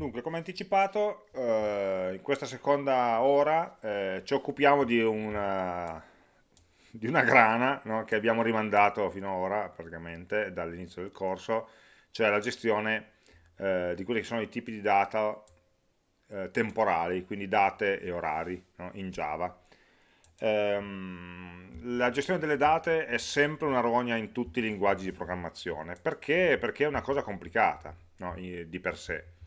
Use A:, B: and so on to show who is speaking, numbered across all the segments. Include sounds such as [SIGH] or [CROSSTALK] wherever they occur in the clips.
A: Dunque, come anticipato, eh, in questa seconda ora eh, ci occupiamo di una, di una grana no, che abbiamo rimandato finora praticamente dall'inizio del corso, cioè la gestione eh, di quelli che sono i tipi di data eh, temporali, quindi date e orari no, in Java. Ehm, la gestione delle date è sempre una rogna in tutti i linguaggi di programmazione, perché? Perché è una cosa complicata no, di per sé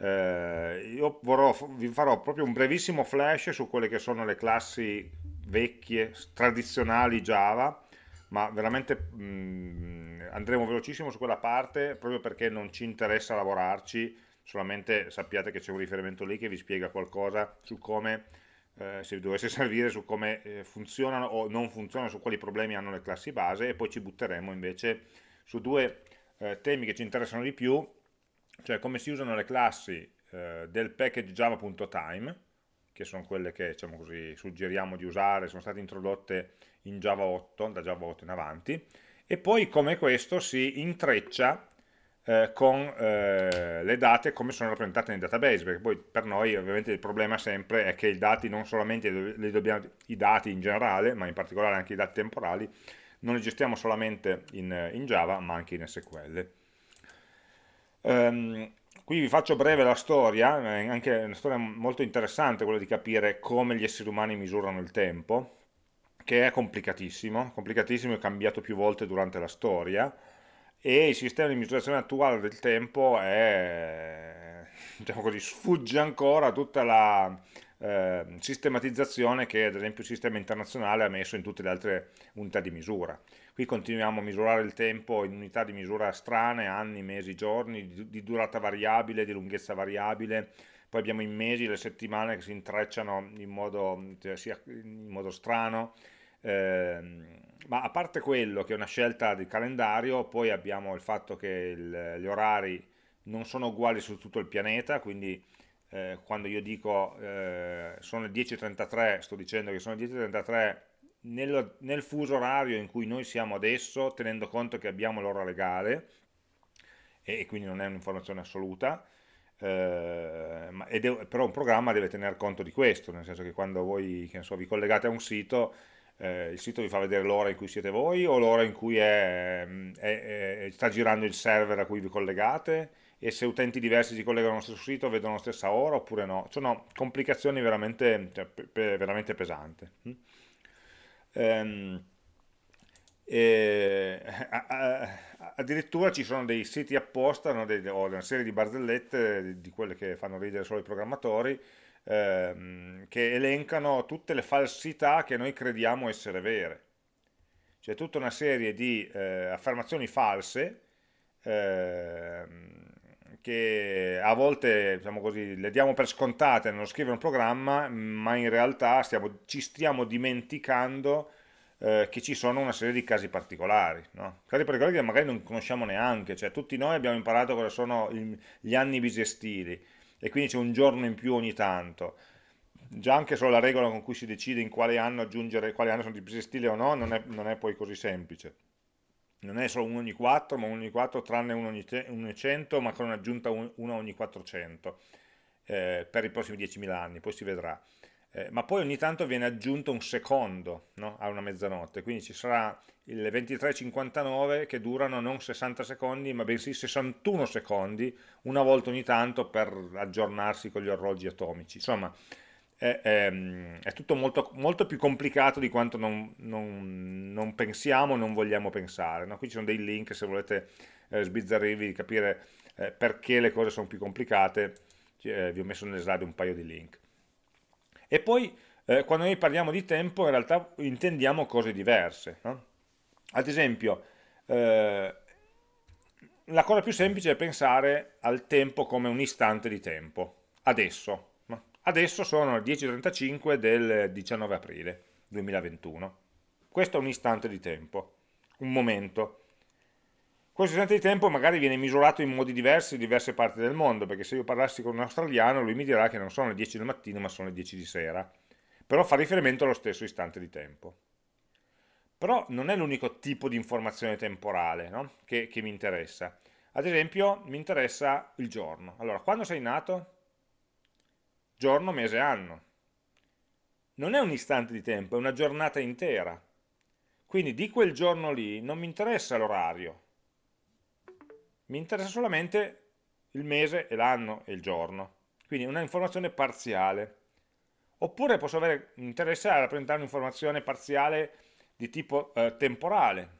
A: eh, io vorrò, vi farò proprio un brevissimo flash su quelle che sono le classi vecchie, tradizionali Java, ma veramente mh, mm, andremo velocissimo su quella parte proprio perché non ci interessa lavorarci, solamente sappiate che c'è un riferimento lì che vi spiega qualcosa su come, eh, se dovesse [LAUGHS] servire, su come eh, funzionano o non funzionano, su quali problemi hanno le classi base e poi ci butteremo invece su due eh, temi che ci interessano di più cioè come si usano le classi eh, del package java.time, che sono quelle che diciamo così, suggeriamo di usare, sono state introdotte in Java 8, da Java 8 in avanti, e poi come questo si intreccia eh, con eh, le date come sono rappresentate nei database, perché poi per noi ovviamente il problema sempre è che i dati, non solamente dobbiamo, i dati in generale, ma in particolare anche i dati temporali, non li gestiamo solamente in, in Java, ma anche in SQL. Um, qui vi faccio breve la storia, è anche una storia molto interessante quella di capire come gli esseri umani misurano il tempo, che è complicatissimo, complicatissimo e cambiato più volte durante la storia, e il sistema di misurazione attuale del tempo è, [LAUGHS] diciamo così, sfugge ancora tutta la eh, sistematizzazione che ad esempio il sistema internazionale ha messo in tutte le altre unità di misura. Qui continuiamo a misurare il tempo in unità di misura strane, anni, mesi, giorni, di, di durata variabile, di lunghezza variabile, poi abbiamo i mesi, le settimane che si intrecciano in modo, cioè, in modo strano, eh, ma a parte quello che è una scelta di calendario, poi abbiamo il fatto che il, gli orari non sono uguali su tutto il pianeta, quindi eh, quando io dico eh, sono le 10.33, sto dicendo che sono le 10.33 nel, nel fuso orario in cui noi siamo adesso, tenendo conto che abbiamo l'ora legale, e, e, quindi non è un'informazione assoluta, eh, ma, deve, però un programma deve tener conto di questo, nel senso che quando voi che so, vi collegate a un sito, eh, il sito vi fa vedere l'ora in cui siete voi o l'ora in cui è, è, è, sta girando il server a cui vi collegate e se utenti diversi si collegano allo stesso sito vedono la stessa ora oppure no. Sono complicazioni veramente, cioè, pe veramente pesanti. Hm? ehm, [LAUGHS] addirittura ci sono dei siti apposta no, dei, o una serie di barzellette di, di quelle che fanno ridere solo i programmatori ehm, che elencano tutte le falsità che noi crediamo essere vere c'è tutta una serie di eh, affermazioni false ehm, che a volte diciamo così, le diamo per scontate nello scrivere un programma, ma in realtà stiamo, ci stiamo dimenticando eh, che ci sono una serie di casi particolari, no? casi particolari che magari non conosciamo neanche, cioè tutti noi abbiamo imparato cosa sono gli anni bisestili e quindi c'è un giorno in più ogni tanto, già anche solo la regola con cui si decide in quale anno aggiungere, quali anni sono di bisestile o no, non è, non è poi così semplice non è solo 1 ogni 4, ma 1 ogni 4 tranne 1 ogni, 100, ma con un'aggiunta 1 ogni 400 eh, per i prossimi 10.000 anni, poi si vedrà. Eh, ma poi ogni tanto viene aggiunto un secondo no? a una mezzanotte, quindi ci sarà il 23.59 che durano non 60 secondi, ma bensì 61 secondi, una volta ogni tanto per aggiornarsi con gli orologi atomici. Insomma, è, è, è tutto molto, molto, più complicato di quanto non, non, non pensiamo, non vogliamo pensare. No? Qui ci sono dei link se volete eh, sbizzarrirvi, capire eh, perché le cose sono più complicate, eh, vi ho messo nelle slide un paio di link. E poi eh, quando noi parliamo di tempo in realtà intendiamo cose diverse. No? Ad esempio, eh, la cosa più semplice è pensare al tempo come un istante di tempo, adesso. Adesso sono le 10.35 del 19 aprile 2021. Questo è un istante di tempo, un momento. Questo istante di tempo magari viene misurato in modi diversi in diverse parti del mondo, perché se io parlassi con un australiano lui mi dirà che non sono le 10 del mattino ma sono le 10 di sera, però fa riferimento allo stesso istante di tempo. Però non è l'unico tipo di informazione temporale no? che, che mi interessa. Ad esempio mi interessa il giorno. Allora, quando sei nato? Giorno, mese, anno. Non è un istante di tempo, è una giornata intera. Quindi di quel giorno lì non mi interessa l'orario, mi interessa solamente il mese e l'anno e il giorno. Quindi una informazione parziale. Oppure posso avere interesse a rappresentare un'informazione parziale di tipo eh, temporale.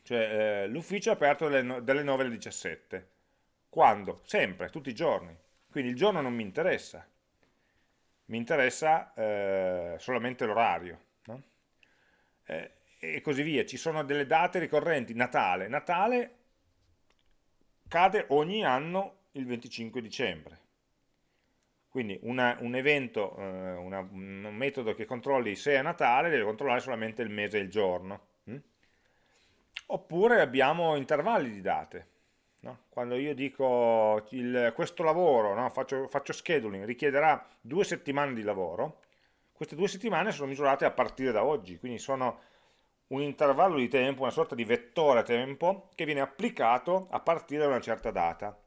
A: Cioè eh, l'ufficio è aperto dalle, dalle 9 alle 17. Quando? Sempre, tutti i giorni. Quindi il giorno non mi interessa. Mi interessa eh, solamente l'orario. No? Eh, e così via. Ci sono delle date ricorrenti. Natale. Natale cade ogni anno il 25 dicembre. Quindi una, un evento, eh, una, un metodo che controlli se è Natale deve controllare solamente il mese e il giorno. Hm? Oppure abbiamo intervalli di date. No? Quando io dico il, questo lavoro, no? faccio, faccio scheduling, richiederà due settimane di lavoro, queste due settimane sono misurate a partire da oggi, quindi sono un intervallo di tempo, una sorta di vettore tempo che viene applicato a partire da una certa data.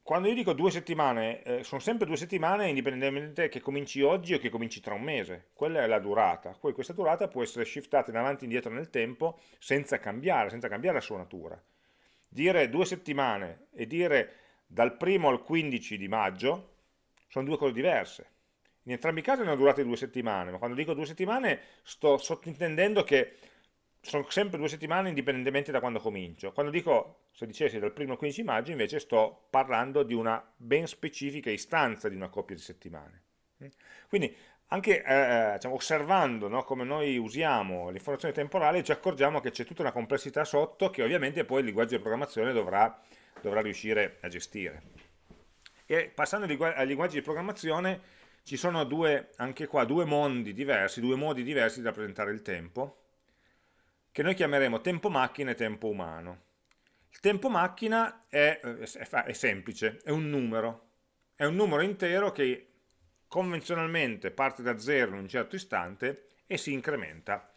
A: Quando io dico due settimane, eh, sono sempre due settimane indipendentemente che cominci oggi o che cominci tra un mese, quella è la durata, poi questa durata può essere shiftata in avanti e indietro nel tempo senza cambiare, senza cambiare la sua natura. Dire due settimane e dire dal primo al 15 di maggio sono due cose diverse in entrambi i casi hanno durate due settimane, ma quando dico due settimane sto sottintendendo che sono sempre due settimane indipendentemente da quando comincio. Quando dico, se dicessi dal primo al 15 maggio, invece sto parlando di una ben specifica istanza di una coppia di settimane. Quindi anche eh, diciamo, osservando no, come noi usiamo l'informazione temporale ci accorgiamo che c'è tutta una complessità sotto che ovviamente poi il linguaggio di programmazione dovrà, dovrà riuscire a gestire. E passando ai linguaggi di programmazione ci sono due, anche qua, due mondi diversi, due modi diversi di rappresentare il tempo, che noi chiameremo tempo macchina e tempo umano. Il tempo macchina è, è, è semplice, è un numero, è un numero intero che convenzionalmente parte da zero in un certo istante e si incrementa.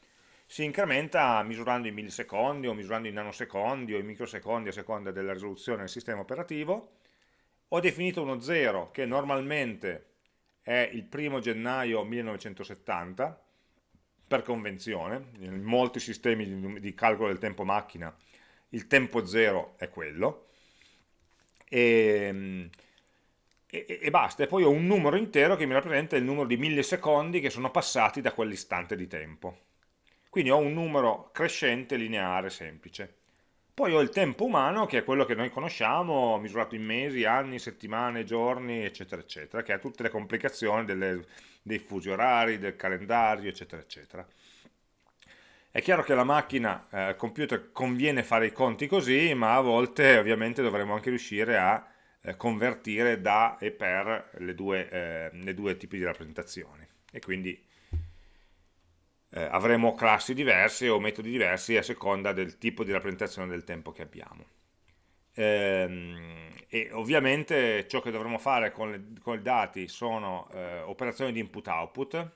A: Si incrementa misurando in millisecondi o misurando in nanosecondi o in microsecondi a seconda della risoluzione del sistema operativo. Ho definito uno zero che normalmente è il primo gennaio 1970, per convenzione, in molti sistemi di, calcolo del tempo macchina il tempo zero è quello, e, e, e, basta, e poi ho un numero intero che mi rappresenta il numero di millisecondi che sono passati da quell'istante di tempo. Quindi ho un numero crescente lineare semplice. Poi ho il tempo umano, che è quello che noi conosciamo, misurato in mesi, anni, settimane, giorni, eccetera, eccetera, che ha tutte le complicazioni delle, dei fusi orari, del calendario, eccetera, eccetera. È chiaro che la macchina, eh, al computer, conviene fare i conti così, ma a volte ovviamente dovremo anche riuscire a convertire da e per le due, eh, le due tipi di rappresentazioni. E quindi eh, avremo classi diverse o metodi diversi a seconda del tipo di rappresentazione del tempo che abbiamo. Ehm, e ovviamente ciò che dovremo fare con, le, con i dati sono eh, operazioni di input-output,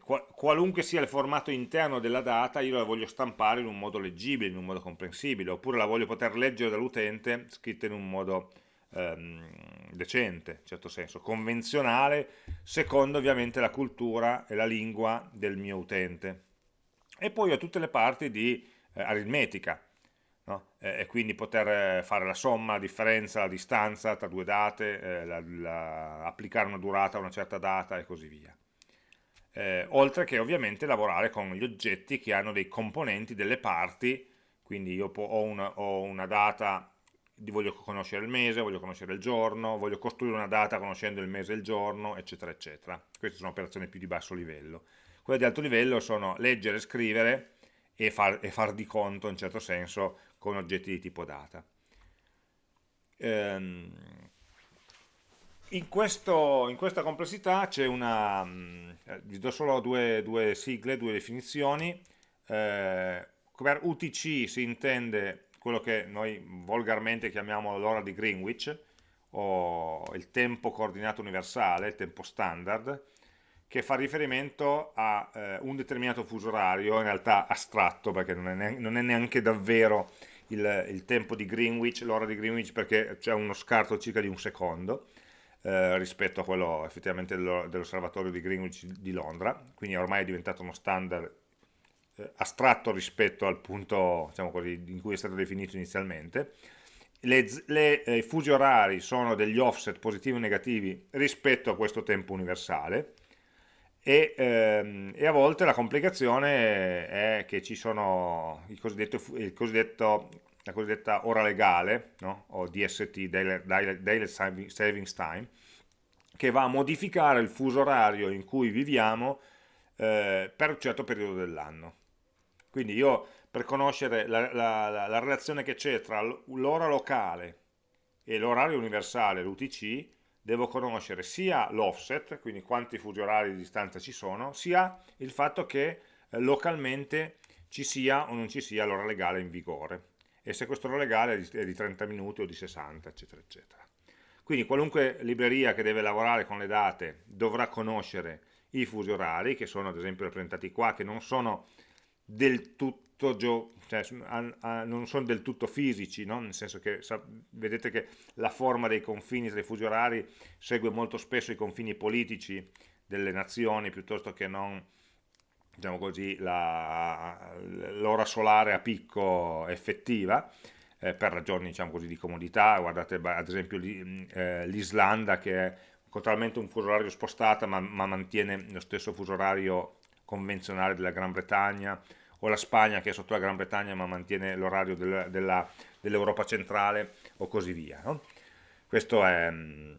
A: qualunque sia il formato interno della data io la voglio stampare in un modo leggibile, in un modo comprensibile, oppure la voglio poter leggere dall'utente scritta in un modo ehm, decente, in certo senso, convenzionale, secondo ovviamente la cultura e la lingua del mio utente. E poi ho tutte le parti di eh, aritmetica, no? e, e, quindi poter eh, fare la somma, la differenza, la distanza tra due date, eh, la, la, applicare una durata a una certa data e così via. Eh, oltre che ovviamente lavorare con gli oggetti che hanno dei componenti, delle parti, quindi io ho una, ho una data voglio conoscere il mese, voglio conoscere il giorno, voglio costruire una data conoscendo il mese e il giorno, eccetera, eccetera. Queste sono operazioni più di basso livello. Quelle di alto livello sono leggere, scrivere e far, e far di conto, in certo senso, con oggetti di tipo data. Ehm, in, questo, in, questa complessità c'è una, eh, vi do solo due, due, sigle, due definizioni, eh, per UTC si intende quello che noi volgarmente chiamiamo l'ora di Greenwich, o il tempo coordinato universale, il tempo standard, che fa riferimento a eh, un determinato fuso orario, in realtà astratto, perché non è, neanche, non è neanche davvero il, il, tempo di Greenwich, l'ora di Greenwich, perché c'è uno scarto circa di un secondo eh, rispetto a quello effettivamente dell'osservatorio di Greenwich di Londra, quindi ormai è diventato uno standard eh, astratto rispetto al punto diciamo così, in cui è stato definito inizialmente. Le, le, eh, I fusi orari sono degli offset positivi o negativi rispetto a questo tempo universale, e, ehm, e, a volte la complicazione è che ci sono il cosiddetto, il cosiddetto, la cosiddetta ora legale, no? o DST, Daily, Savings Time, che va a modificare il fuso orario in cui viviamo eh, per un certo periodo dell'anno. Quindi io per conoscere la, la, la, la relazione che c'è tra l'ora locale e l'orario universale, l'UTC, devo conoscere sia l'offset, quindi quanti fusi orari di distanza ci sono, sia il fatto che eh, localmente ci sia o non ci sia l'ora legale in vigore e se questo legale è di, è di 30 minuti o di 60 eccetera eccetera quindi qualunque libreria che deve lavorare con le date dovrà conoscere i fusi orari che sono ad esempio rappresentati qua che non sono del tutto cioè, non sono del tutto fisici, no? nel senso che vedete che la forma dei confini tra i fusi orari segue molto spesso i confini politici delle nazioni piuttosto che non diciamo così, l'ora solare a picco effettiva eh, per ragioni diciamo così, di comodità, guardate ad esempio eh, l'Islanda che è totalmente un fuso orario spostato ma, ma mantiene lo stesso fuso orario convenzionale della Gran Bretagna o la Spagna che è sotto la Gran Bretagna ma mantiene l'orario del, dell'Europa dell centrale o così via. No? Questo è, mm,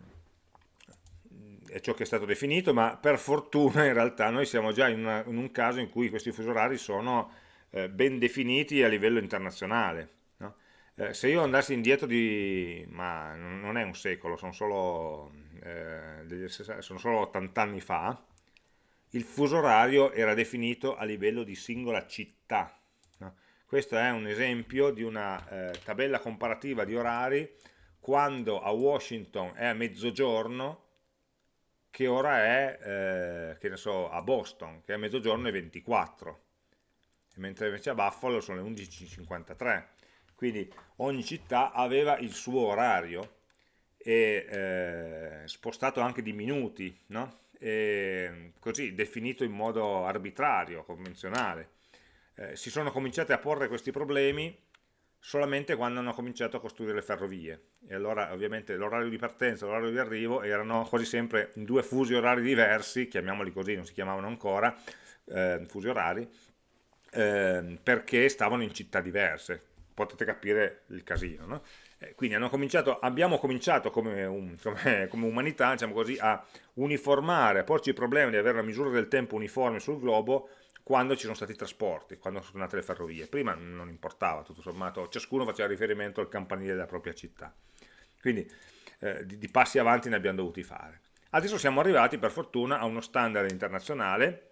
A: è, ciò che è stato definito, ma per fortuna in realtà noi siamo già in, una, in un caso in cui questi fusi orari sono eh, ben definiti a livello internazionale. No? Eh, se io andassi indietro di, ma non è un secolo, sono solo, eh, sono solo 80 anni fa, il fuso orario era definito a livello di singola città. No? Questo è un esempio di una eh, tabella comparativa di orari quando a Washington è a mezzogiorno, che ora è, eh, che ne so, a Boston, che è a mezzogiorno e 24, mentre invece a Buffalo sono le 11.53. Quindi ogni città aveva il suo orario e eh, spostato anche di minuti, no? eh, così definito in modo arbitrario, convenzionale. Eh, si sono cominciati a porre questi problemi solamente quando hanno cominciato a costruire le ferrovie e allora ovviamente l'orario di partenza e l'orario di arrivo erano quasi sempre in due fusi orari diversi, chiamiamoli così, non si chiamavano ancora eh, fusi orari, eh, perché stavano in città diverse, potete capire il casino, no? Eh, quindi cominciato, abbiamo cominciato come, un, come, come umanità diciamo così, a uniformare, a porci il problema di avere la misura del tempo uniforme sul globo quando ci sono stati i trasporti, quando sono nate le ferrovie. Prima non importava, tutto sommato, ciascuno faceva riferimento al campanile della propria città. Quindi eh, di, di passi avanti ne abbiamo dovuti fare. Adesso siamo arrivati per fortuna a uno standard internazionale,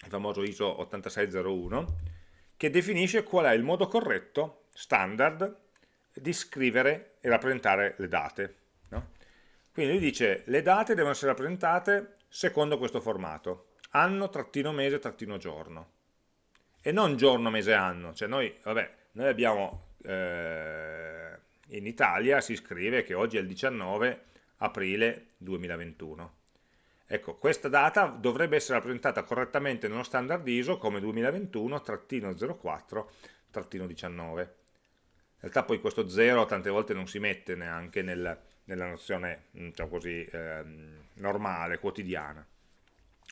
A: il famoso ISO 8601, che definisce qual è il modo corretto, standard, di scrivere e rappresentare le date. No? Quindi lui dice le date devono essere rappresentate secondo questo formato, anno, trattino, mese, trattino, giorno. E non giorno, mese, anno. Cioè noi, vabbè, noi abbiamo, eh, in Italia si scrive che oggi è il 19 aprile 2021. Ecco, questa data dovrebbe essere rappresentata correttamente nello standard ISO come 2021-04-19 realtà poi questo 0 tante volte non si mette neanche nel, nella nozione mm, diciamo così, eh, normale, quotidiana,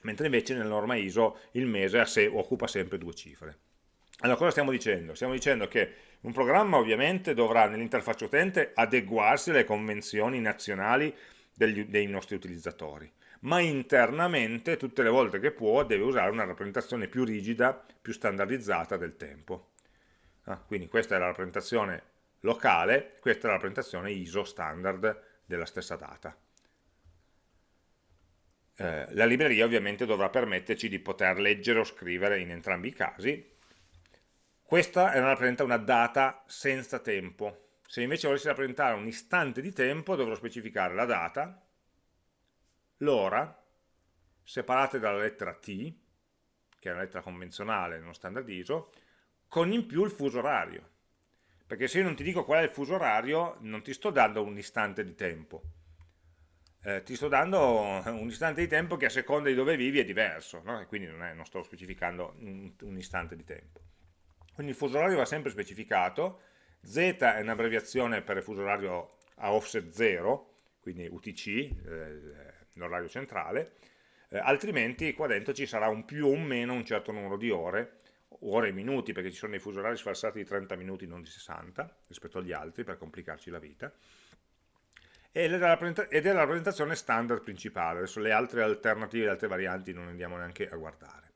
A: mentre invece nella norma ISO il mese sé occupa sempre due cifre. Allora cosa stiamo dicendo? Stiamo dicendo che un programma ovviamente dovrà nell'interfaccia utente adeguarsi alle convenzioni nazionali degli, dei nostri utilizzatori, ma internamente tutte le volte che può deve usare una rappresentazione più rigida, più standardizzata del tempo. Ah, quindi questa è la rappresentazione locale, questa è la rappresentazione ISO standard della stessa data. Eh, la libreria ovviamente dovrà permetterci di poter leggere o scrivere in entrambi i casi. Questa rappresenta una data senza tempo. Se invece volessi rappresentare un istante di tempo dovrò specificare la data, l'ora separate dalla lettera T, che è una lettera convenzionale non standard ISO, con in più il fuso orario. Perché se io non ti dico qual è il fuso orario, non ti sto dando un istante di tempo. Eh, ti sto dando un istante di tempo che a seconda di dove vivi è diverso, no? e quindi non, è, non, sto specificando un, un istante di tempo. Quindi il fuso orario va sempre specificato, Z è un'abbreviazione per il fuso orario a offset 0, quindi UTC, eh, l'orario centrale, eh, altrimenti qua dentro ci sarà un più o meno un certo numero di ore, ore e minuti, perché ci sono dei fusi orari sfalsati di 30 minuti, non di 60, rispetto agli altri, per complicarci la vita, ed è la rappresentazione standard principale, adesso le altre alternative, le altre varianti non andiamo neanche a guardare.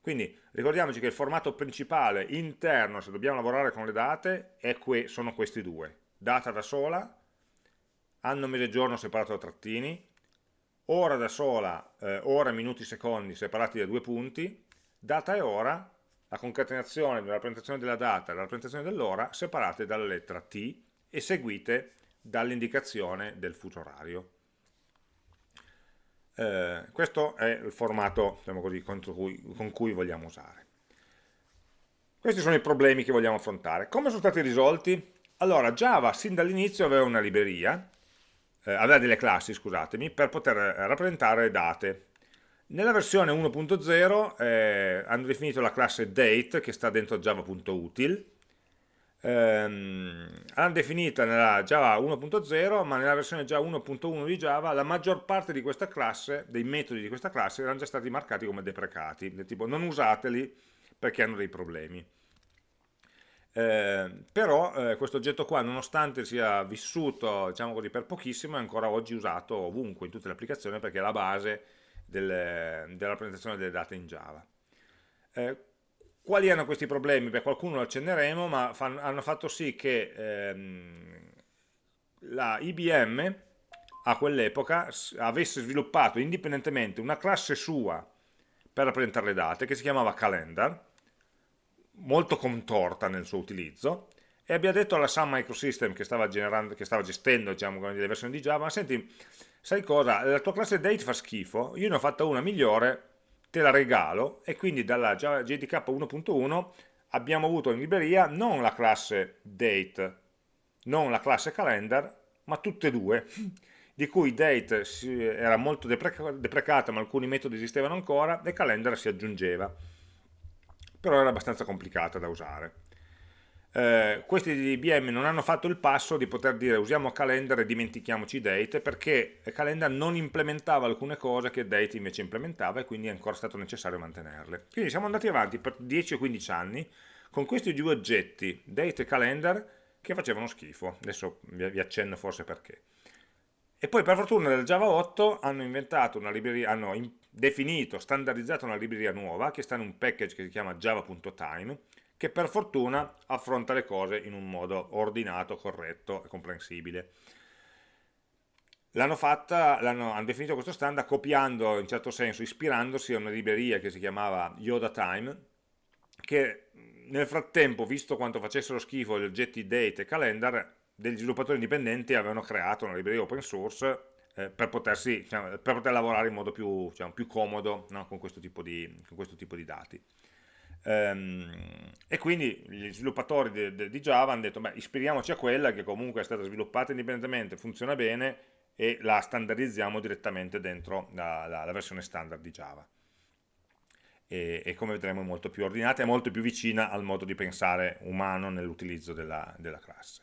A: Quindi ricordiamoci che il formato principale interno, se dobbiamo lavorare con le date, que sono questi due. Data da sola, anno, mese, giorno separato da trattini, ora da sola, eh, ora, minuti, secondi separati da due punti, data e ora, la concatenazione della rappresentazione della data e la rappresentazione dell'ora separate dalla lettera T e seguite dall'indicazione del fuso orario. Eh, questo è il formato diciamo così, cui, con cui vogliamo usare. Questi sono i problemi che vogliamo affrontare. Come sono stati risolti? Allora, Java sin dall'inizio aveva una libreria eh, aveva delle classi, scusatemi, per poter eh, rappresentare date. Nella versione 1.0 eh, hanno definito la classe date che sta dentro java.util, ehm, hanno definita nella Java 1.0 ma nella versione già 1.1 di Java la maggior parte di questa classe, dei metodi di questa classe erano già stati marcati come deprecati, del tipo non usateli perché hanno dei problemi. Eh, però eh, questo oggetto qua nonostante sia vissuto diciamo così, per pochissimo è ancora oggi usato ovunque in tutte le applicazioni perché è la base delle, della rappresentazione delle date in Java eh, quali erano questi problemi? Beh, qualcuno lo accenneremo ma fan, hanno fatto sì che ehm, la IBM a quell'epoca avesse sviluppato indipendentemente una classe sua per rappresentare le date che si chiamava calendar molto contorta nel suo utilizzo e abbia detto alla Sun Microsystem che stava, che stava gestendo diciamo, le versioni di Java, senti, sai cosa, la tua classe date fa schifo, io ne ho fatta una migliore, te la regalo, e quindi dalla JDK 1.1 abbiamo avuto in libreria non la classe date, non la classe calendar, ma tutte e due, di cui date era molto deprecata, ma alcuni metodi esistevano ancora, e calendar si aggiungeva però era abbastanza complicata da usare. Eh, questi di IBM non hanno fatto il passo di poter dire usiamo calendar e dimentichiamoci date perché calendar non implementava alcune cose che date invece implementava e quindi è ancora stato necessario mantenerle. Quindi siamo andati avanti per 10 o 15 anni con questi due oggetti, date e calendar, che facevano schifo. Adesso vi accenno forse perché. E poi per fortuna nel Java 8 hanno libreria, hanno definito, standardizzato una libreria nuova che sta in un package che si chiama java.time che per fortuna affronta le cose in un modo ordinato, corretto e comprensibile. L'hanno fatta, hanno definito questo standard copiando, in certo senso, ispirandosi a una libreria che si chiamava Yoda Time, che nel frattempo, visto quanto facessero schifo gli oggetti date e calendar, degli sviluppatori indipendenti avevano creato una libreria open source eh, per, potersi, diciamo, per, poter lavorare in modo più, diciamo, più comodo no? con, questo di, con, questo tipo di, dati. Ehm, e quindi gli sviluppatori di, di, di Java hanno detto, beh, ispiriamoci a quella che comunque è stata sviluppata indipendentemente, funziona bene e la standardizziamo direttamente dentro la, la, la versione standard di Java. E, e, come vedremo è molto più ordinata e molto più vicina al modo di pensare umano nell'utilizzo della, della classe.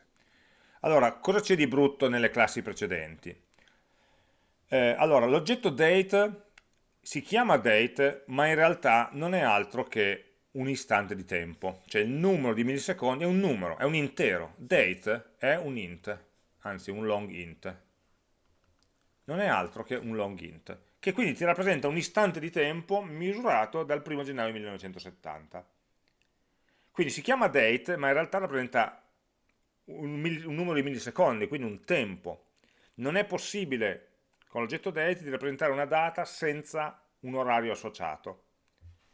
A: Allora, cosa c'è di brutto nelle classi precedenti? Eh, allora, l'oggetto date si chiama date, ma in realtà non è altro che un istante di tempo, cioè il numero di millisecondi è un numero, è un intero, date è un int, anzi un long int, non è altro che un long int, che quindi ti rappresenta un istante di tempo misurato dal 1 gennaio 1970. Quindi si chiama date, ma in realtà rappresenta un, un numero di millisecondi, quindi un tempo. Non è possibile con l'oggetto date di rappresentare una data senza un orario associato.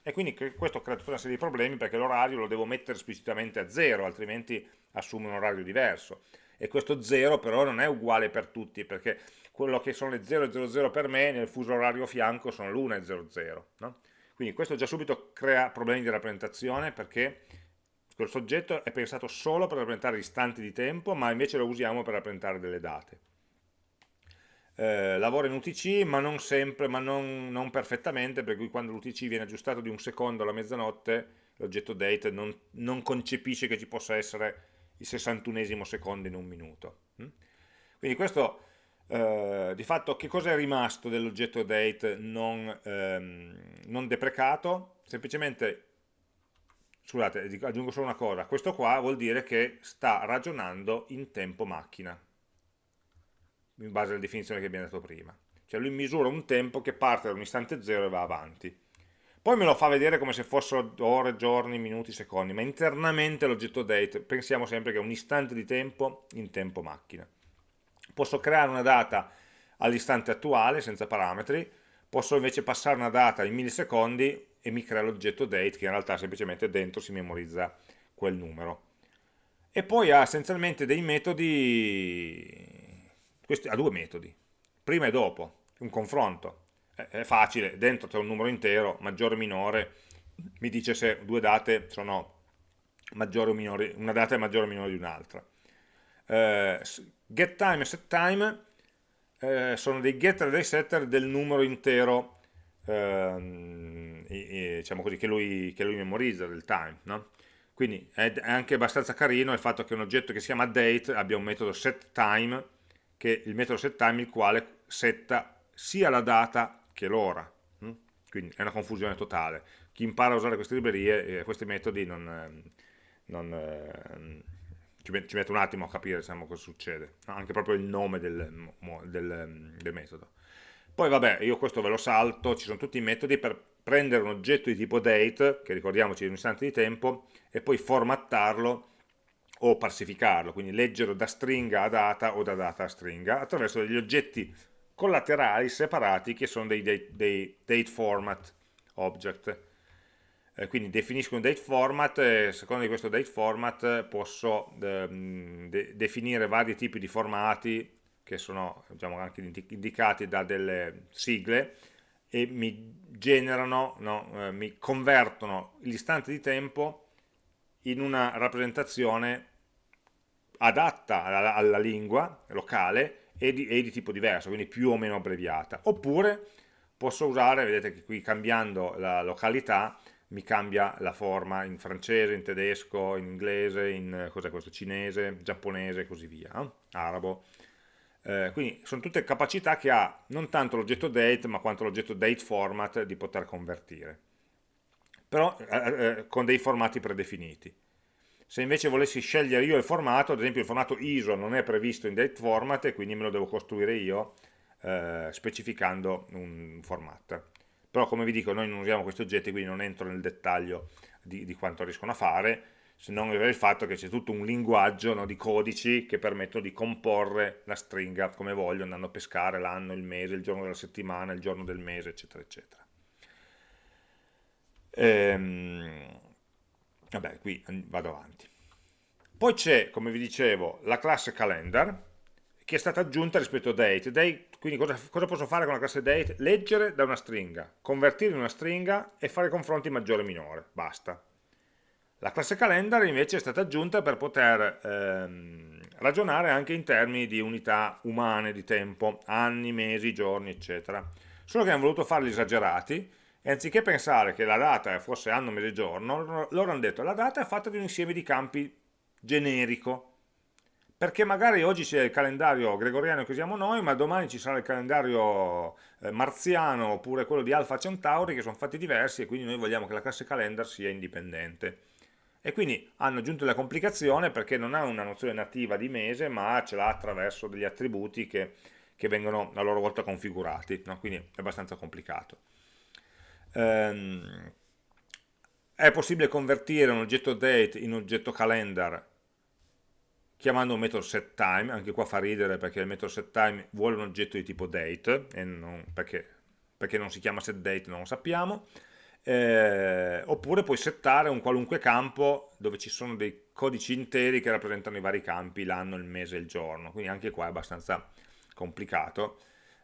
A: E quindi questo crea tutta una serie di problemi perché l'orario lo devo mettere esplicitamente a zero, altrimenti assume un orario diverso. e questo 0 però non è uguale per tutti, perché quello che sono le 0 e 00 per me nel fuso orario fianco sono l'1 e 00. No? Quindi questo già subito crea problemi di rappresentazione perché questo oggetto è pensato solo per rappresentare istanti di tempo, ma invece lo usiamo per rappresentare delle date. Eh, lavora in UTC, ma non sempre, ma non, non perfettamente, per cui quando l'UTC viene aggiustato di un secondo alla mezzanotte, l'oggetto date non, non, concepisce che ci possa essere il 61esimo secondo in un minuto. Hm? Quindi questo eh, di fatto che cosa è rimasto dell'oggetto date non, ehm, non, deprecato? Semplicemente, scusate, aggiungo solo una cosa, questo qua vuol dire che sta ragionando in tempo macchina, in base alla definizione che abbiamo dato prima. Cioè lui misura un tempo che parte da un istante zero e va avanti. Poi me lo fa vedere come se fossero ore, giorni, minuti, secondi, ma internamente l'oggetto date pensiamo sempre che è un istante di tempo in tempo macchina. Posso creare una data all'istante attuale senza parametri, posso invece passare una data in millisecondi e mi crea l'oggetto date che in realtà semplicemente dentro si memorizza quel numero. E poi ha essenzialmente dei metodi, questi, ha due metodi, prima e dopo, un confronto. È facile, dentro c'è un numero intero, maggiore o minore, mi dice se due date sono maggiori o minori, una data è maggiore o minore di un'altra. Eh, getTime e setTime eh, sono dei getter e dei setter del numero intero ehm, e, diciamo così, che, lui, che, lui, memorizza, del time. No? Quindi è, anche abbastanza carino il fatto che un oggetto che si chiama date abbia un metodo setTime, che il metodo setTime il quale setta sia la data che l'ora. Hm? Quindi è una confusione totale. Chi impara a usare queste librerie, eh, questi metodi non, ehm, non ehm, ci, mette un attimo a capire diciamo, cosa succede, anche proprio il nome del, del, del, metodo. Poi vabbè, io questo ve lo salto, ci sono tutti i metodi per prendere un oggetto di tipo date, che ricordiamoci è un istante di tempo, e poi formattarlo o parsificarlo, quindi leggerlo da stringa a data o da data a stringa, attraverso degli oggetti collaterali separati che sono dei date, dei date format object. Eh, quindi definisco un date format e secondo questo date format posso ehm, de definire vari tipi di formati che sono diciamo, anche indicati da delle sigle e mi generano, no, eh, mi convertono l'istante di tempo in una rappresentazione adatta alla, alla lingua locale e di, e di, tipo diverso, quindi più o meno abbreviata. Oppure posso usare, vedete che qui cambiando la località, mi cambia la forma in francese, in tedesco, in inglese, in cos'è questo, cinese, giapponese e così via, no? arabo. Eh, quindi sono tutte capacità che ha non tanto l'oggetto date ma quanto l'oggetto date format di poter convertire però eh, eh, con dei formati predefiniti. Se invece volessi scegliere io il formato ad esempio il formato ISO non è previsto in date format e quindi me lo devo costruire io eh, specificando un format. Però come vi dico noi non usiamo questi oggetti quindi non entro nel dettaglio di, di quanto riescono a fare se non il fatto che c'è tutto un linguaggio no, di codici che permettono di comporre la stringa come voglio andando a pescare l'anno, il mese, il giorno della settimana, il giorno del mese eccetera eccetera ehm, vabbè qui vado avanti poi c'è come vi dicevo la classe calendar che è stata aggiunta rispetto a date. date quindi cosa, cosa, posso fare con la classe date? Leggere da una stringa, convertire in una stringa e fare confronti maggiore e minore, basta. La classe calendar invece è stata aggiunta per poter ehm, ragionare anche in termini di unità umane di tempo, anni, mesi, giorni, eccetera. Solo che hanno voluto farli esagerati e anziché pensare che la data fosse anno, mese, giorno, loro hanno detto la data è fatta di un insieme di campi generico, perché magari oggi c'è il calendario gregoriano che usiamo noi, ma domani ci sarà il calendario eh, marziano oppure quello di Alfa Centauri che sono fatti diversi e quindi noi vogliamo che la classe calendar sia indipendente. E quindi hanno aggiunto la complicazione perché non ha una nozione nativa di mese, ma ce l'ha attraverso degli attributi che, che, vengono a loro volta configurati, no? quindi è abbastanza complicato. Ehm, è possibile convertire un oggetto date in oggetto calendar chiamando un metodo setTime, anche qua fa ridere perché il metodo setTime vuole un oggetto di tipo date, non, perché, perché, non si chiama setDate non lo sappiamo, eh, oppure puoi settare un qualunque campo dove ci sono dei codici interi che rappresentano i vari campi, l'anno, il mese e il giorno, quindi anche qua è abbastanza complicato.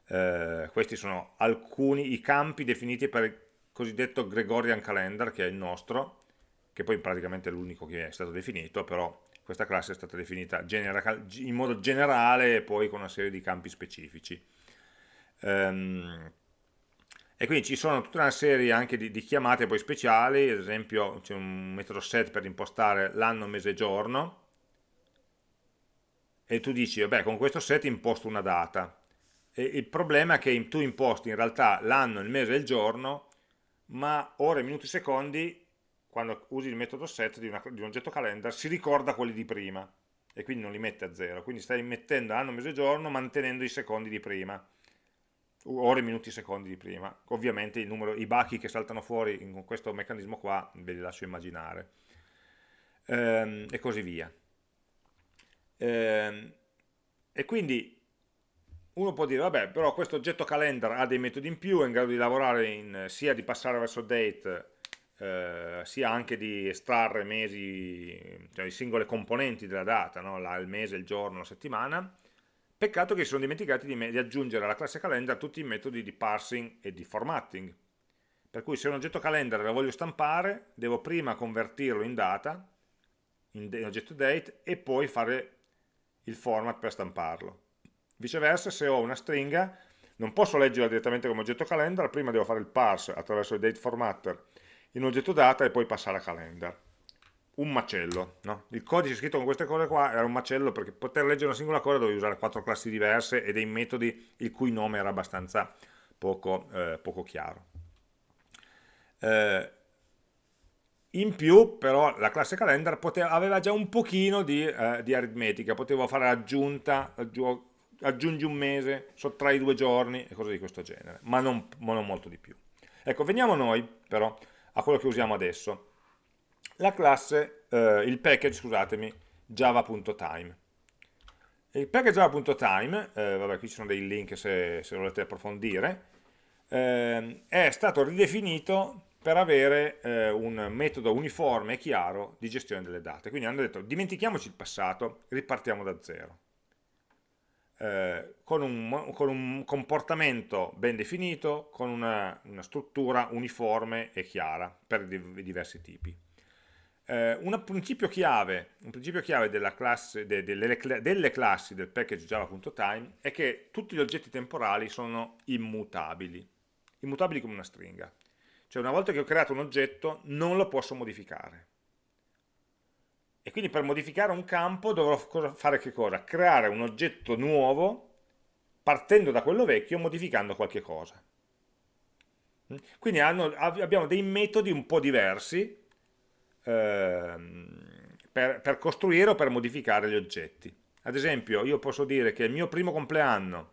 A: Eh, questi sono alcuni i campi definiti per cosiddetto Gregorian Calendar, che è il nostro, che poi praticamente è l'unico che è stato definito, però questa classe è stata definita in modo generale e poi con una serie di campi specifici. Um, e quindi ci sono tutta una serie anche di, di chiamate poi speciali, ad esempio c'è un metodo set per impostare l'anno, mese e giorno, e tu dici, vabbè, con questo set imposto una data. E il problema è che tu imposti in realtà l'anno, il mese e il giorno, ma ore, minuti, secondi, quando usi il metodo set di, una, di un oggetto calendar, si ricorda quelli di prima, e quindi non li mette a zero. Quindi stai mettendo anno, mese giorno, mantenendo i secondi di prima ore, minuti, secondi di prima. Ovviamente numero, i bachi che saltano fuori in questo meccanismo qua ve li lascio immaginare. Ehm, e così via. Ehm, e quindi uno può dire, vabbè, però questo oggetto calendar ha dei metodi in più, è in grado di lavorare in, sia di passare verso date, eh, sia anche di estrarre mesi, cioè i singole componenti della data, no? la, il mese, il giorno, la settimana, Peccato che si sono dimenticati di, di aggiungere alla classe calendar tutti i metodi di parsing e di formatting. Per cui se un oggetto calendar lo voglio stampare, devo prima convertirlo in data, in, in oggetto date, e poi fare il format per stamparlo. Viceversa, se ho una stringa, non posso leggerla direttamente come oggetto calendar, prima devo fare il parse attraverso il date formatter in oggetto data e poi passare a calendar un macello. No? Il codice scritto con queste cose qua era un macello perché poter leggere una singola cosa dovevi usare quattro classi diverse e dei metodi il cui nome era abbastanza poco, eh, poco chiaro. Eh, in più però la classe calendar poteva, aveva già un pochino di, eh, di aritmetica, potevo fare l'aggiunta, aggiungi un mese, sottrai due giorni e cose di questo genere, ma non, ma non molto di più. Ecco, veniamo noi però a quello che usiamo adesso la classe, eh, il package, scusatemi, java.time. Il package java.time, eh, vabbè qui ci sono dei link se, se volete approfondire, eh, è stato ridefinito per avere eh, un metodo uniforme e chiaro di gestione delle date. Quindi hanno detto dimentichiamoci il passato, ripartiamo da zero. Eh, con, un, con, un, comportamento ben definito, con una, una struttura uniforme e chiara per i diversi tipi eh, un, principio chiave, un principio chiave classe, de, de, delle, delle, classi del package java.time è che tutti gli oggetti temporali sono immutabili, immutabili come una stringa. Cioè una volta che ho creato un oggetto non lo posso modificare. E quindi per modificare un campo dovrò fare che cosa? Creare un oggetto nuovo partendo da quello vecchio modificando qualche cosa. Quindi hanno, abbiamo dei metodi un po' diversi Ehm, per, per costruire o per modificare gli oggetti. Ad esempio io posso dire che il mio primo compleanno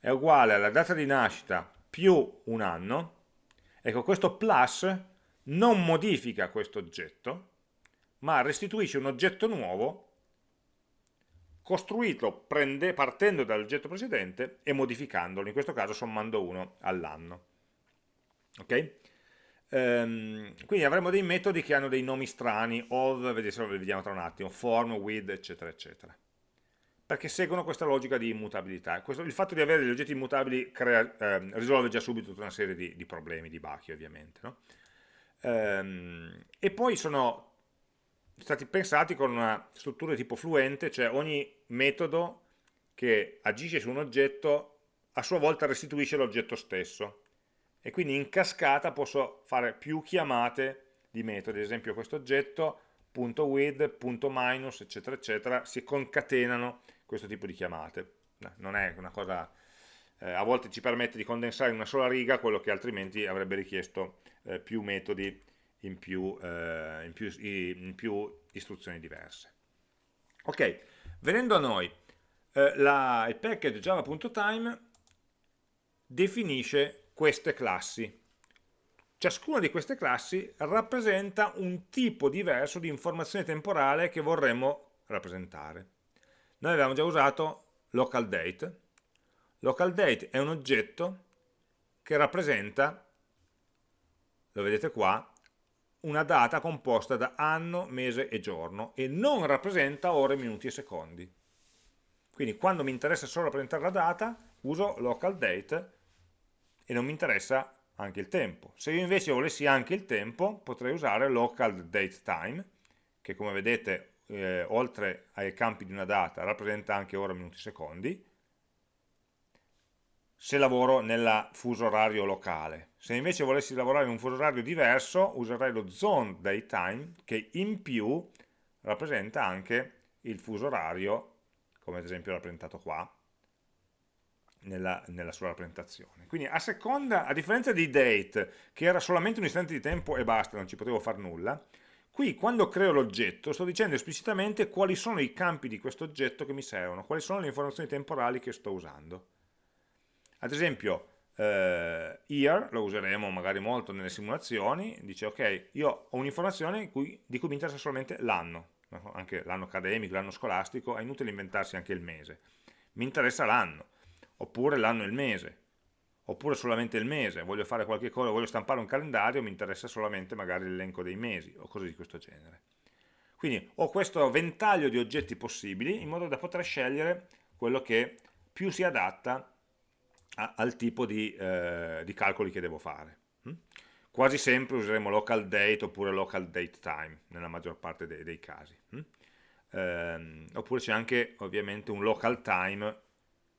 A: è uguale alla data di nascita più un anno, ecco questo plus non modifica questo oggetto, ma restituisce un oggetto nuovo costruito prende, partendo dall'oggetto precedente e modificandolo, in questo caso sommando 1 all'anno. Ok? Um, quindi avremo dei metodi che hanno dei nomi strani, of, vediamo tra un attimo, form, with, eccetera, eccetera. Perché seguono questa logica di immutabilità. Questo, il fatto di avere degli oggetti immutabili crea, eh, risolve già subito tutta una serie di, di problemi, di bachi ovviamente. No? Um, e poi sono stati pensati con una struttura di tipo fluente, cioè ogni metodo che agisce su un oggetto a sua volta restituisce l'oggetto stesso. E quindi in cascata posso fare più chiamate di metodi, ad esempio questo oggetto, punto .with, punto .minus, eccetera, eccetera, si concatenano questo tipo di chiamate. Non è una cosa, eh, a volte ci permette di condensare in una sola riga quello che altrimenti avrebbe richiesto eh, più metodi in più, eh, in, più, in più, istruzioni diverse. Ok, venendo a noi, eh, la, il package java.time definisce queste classi. Ciascuna di queste classi rappresenta un tipo diverso di informazione temporale che vorremmo rappresentare. Noi avevamo già usato local date. Local date è un oggetto che rappresenta lo vedete qua, una data composta da anno, mese e giorno e non rappresenta ore, minuti e secondi. Quindi quando mi interessa solo rappresentare la data, uso local date e non mi interessa anche il tempo. Se io invece volessi anche il tempo, potrei usare local date time, che come vedete, eh, oltre ai campi di una data, rappresenta anche ore, minuti e secondi, se lavoro nel fuso orario locale. Se invece volessi lavorare in un fuso orario diverso, userei lo zone daytime, che in più rappresenta anche il fuso orario, come ad esempio rappresentato qua, nella, nella, sua rappresentazione. Quindi a seconda, a differenza di date, che era solamente un istante di tempo e basta, non ci potevo fare nulla, qui quando creo l'oggetto sto dicendo esplicitamente quali sono i campi di questo oggetto che mi servono, quali sono le informazioni temporali che sto usando. Ad esempio, eh, year lo useremo magari molto nelle simulazioni, dice ok, io ho un'informazione di cui mi interessa solamente l'anno, anche l'anno accademico, l'anno scolastico, è inutile inventarsi anche il mese. Mi interessa l'anno, oppure l'anno e il mese, oppure solamente il mese, voglio fare qualche cosa, voglio stampare un calendario, mi interessa solamente magari l'elenco dei mesi, o cose di questo genere. Quindi ho questo ventaglio di oggetti possibili in modo da poter scegliere quello che più si adatta a, al tipo di, eh, di, calcoli che devo fare. Hm? Quasi sempre useremo local date oppure local date time, nella maggior parte dei, dei casi. Hm? Eh, oppure c'è anche ovviamente un local time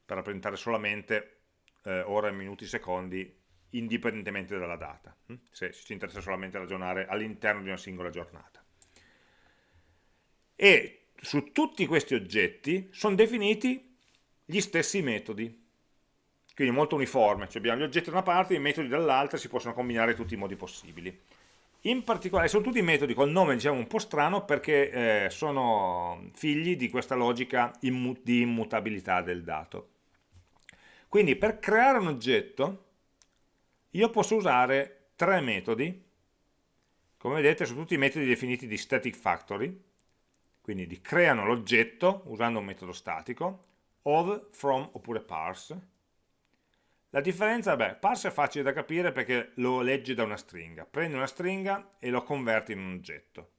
A: per rappresentare solamente eh, ore, minuti, secondi indipendentemente dalla data, hm? se ci interessa solamente ragionare all'interno di una singola giornata. E su tutti questi oggetti sono definiti gli stessi metodi, quindi molto uniforme, cioè abbiamo gli oggetti da una parte e i metodi dall'altra si possono combinare in tutti i modi possibili. In particolare sono tutti metodi col nome diciamo un po' strano perché eh, sono figli di questa logica immu di immutabilità del dato. Quindi per creare un oggetto io posso usare tre metodi, come vedete sono tutti metodi definiti di static factory, quindi di creano l'oggetto usando un metodo statico, of, from oppure parse, la differenza, beh, parse è facile da capire perché lo legge da una stringa. Prende una stringa e lo converte in un oggetto.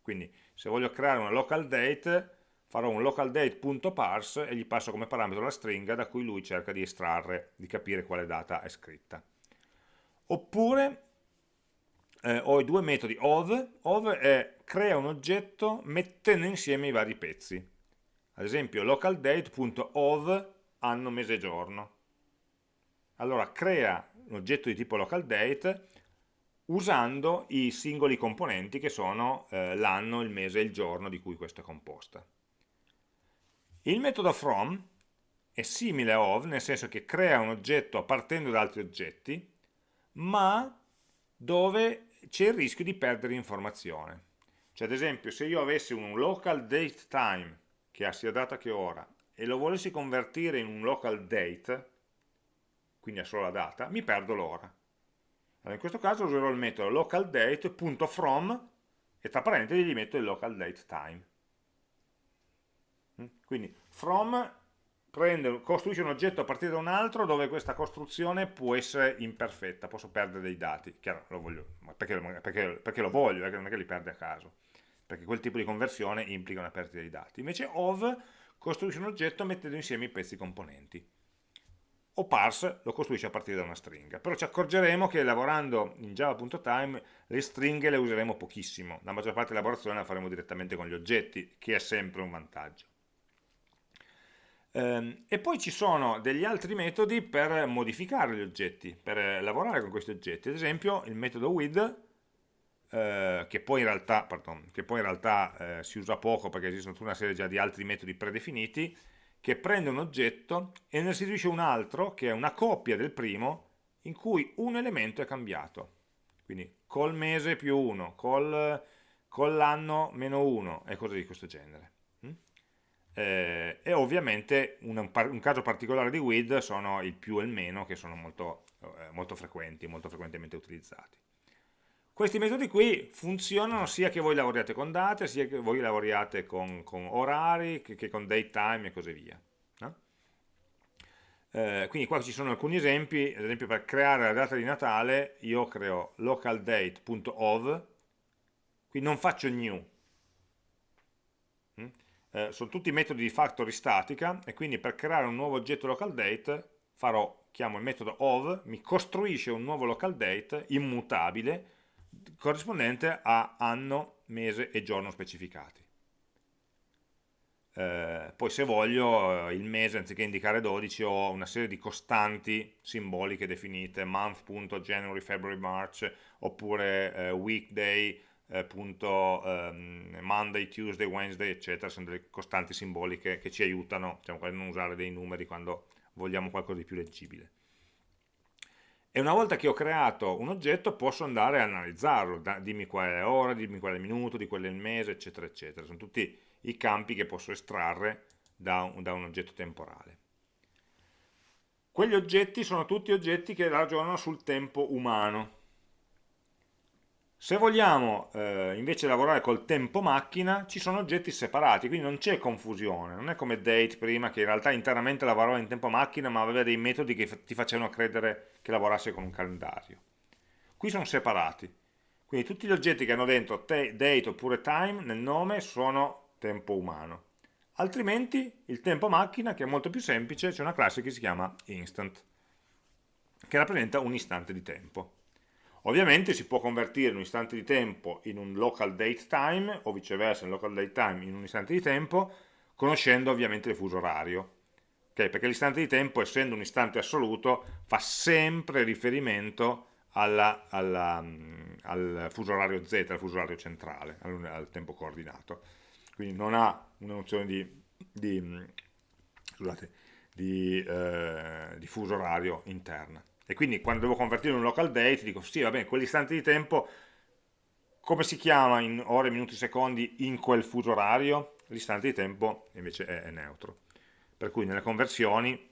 A: Quindi se voglio creare una local date, farò un local date.parse e gli passo come parametro la stringa da cui lui cerca di estrarre, di capire quale data è scritta. Oppure eh, ho i due metodi of, of è crea un oggetto mettendo insieme i vari pezzi. Ad esempio localDate.of anno, mese, giorno allora crea un oggetto di tipo localDate usando i singoli componenti che sono eh, l'anno, il mese e il giorno di cui questo è composta. Il metodo from è simile a of, nel senso che crea un oggetto partendo da altri oggetti, ma dove c'è il rischio di perdere informazione. Cioè ad esempio se io avessi un local date time, che ha sia data che ora, e lo volessi convertire in un local date, quindi è solo la data, mi perdo l'ora. Allora in questo caso userò il metodo localDate.from e tra parentesi gli metto il localDateTime. Mm? Quindi from prende, costruisce un oggetto a partire da un altro dove questa costruzione può essere imperfetta, posso perdere dei dati, chiaro, lo voglio, perché, perché, perché, lo voglio, perché non è che li perde a caso, perché quel tipo di conversione implica una perdita di dati. Invece of costruisce un oggetto mettendo insieme i pezzi componenti o parse lo costruisce a partire da una stringa. Però ci accorgeremo che lavorando in java.time le stringhe le useremo pochissimo, la maggior parte della lavorazione la faremo direttamente con gli oggetti, che è sempre un vantaggio. Ehm, e poi ci sono degli altri metodi per modificare gli oggetti, per lavorare con questi oggetti, ad esempio il metodo with, eh, che poi in realtà, pardon, poi in realtà eh, si usa poco perché esistono tutta una serie già di altri metodi predefiniti, che prende un oggetto e ne restituisce un altro, che è una copia del primo, in cui un elemento è cambiato. Quindi col mese più 1, col, con l'anno meno 1 e cose di questo genere. Mm? Eh, e ovviamente un, un, caso particolare di with sono il più e il meno, che sono molto, eh, molto frequenti, molto frequentemente utilizzati. Questi metodi qui funzionano sia che voi lavoriate con date, sia che voi lavoriate con, con orari, che, che, con date time e così via. No? Eh, quindi qua ci sono alcuni esempi, ad esempio per creare la data di Natale io creo localdate.ov, qui non faccio new, mm? eh, sono tutti metodi di factory statica e quindi per creare un nuovo oggetto localdate farò, chiamo il metodo ov, mi costruisce un nuovo localdate immutabile corrispondente a anno, mese e giorno specificati. Eh, poi se voglio eh, il mese anziché indicare 12 ho una serie di costanti simboliche definite month.january, february, march oppure eh, weekday, eh, punto, ehm, Monday, Tuesday, Wednesday eccetera, sono delle costanti simboliche che ci aiutano diciamo, a non usare dei numeri quando vogliamo qualcosa di più leggibile e una volta che ho creato un oggetto posso andare a analizzarlo, dimmi qual è l'ora, dimmi qual è il minuto, di qual è il mese, eccetera, eccetera. Sono tutti i campi che posso estrarre da un, da un oggetto temporale. Quegli oggetti sono tutti oggetti che ragionano sul tempo umano. Se vogliamo eh, invece lavorare col tempo macchina, ci sono oggetti separati, quindi non c'è confusione, non è come date prima che in realtà internamente lavorava in tempo macchina ma aveva dei metodi che ti facevano credere che lavorasse con un calendario. Qui sono separati, quindi tutti gli oggetti che hanno dentro date oppure time nel nome sono tempo umano. Altrimenti il tempo macchina, che è molto più semplice, c'è una classe che si chiama instant, che rappresenta un istante di tempo. Ovviamente si può convertire un istante di tempo in un local date time o viceversa un local date time in un istante di tempo conoscendo ovviamente il fuso orario. Okay? Perché l'istante di tempo, essendo un istante assoluto, fa sempre riferimento alla, alla, mm, al fuso orario Z, al fuso orario centrale, al, al tempo coordinato. Quindi non ha una nozione di, di, mm, scusate, di, eh, di fuso orario interna e quindi quando devo convertire un local date dico sì va bene quell'istante di tempo come si chiama in ore, minuti, secondi in quel fuso orario? l'istante di tempo invece è, è, neutro. Per cui nelle conversioni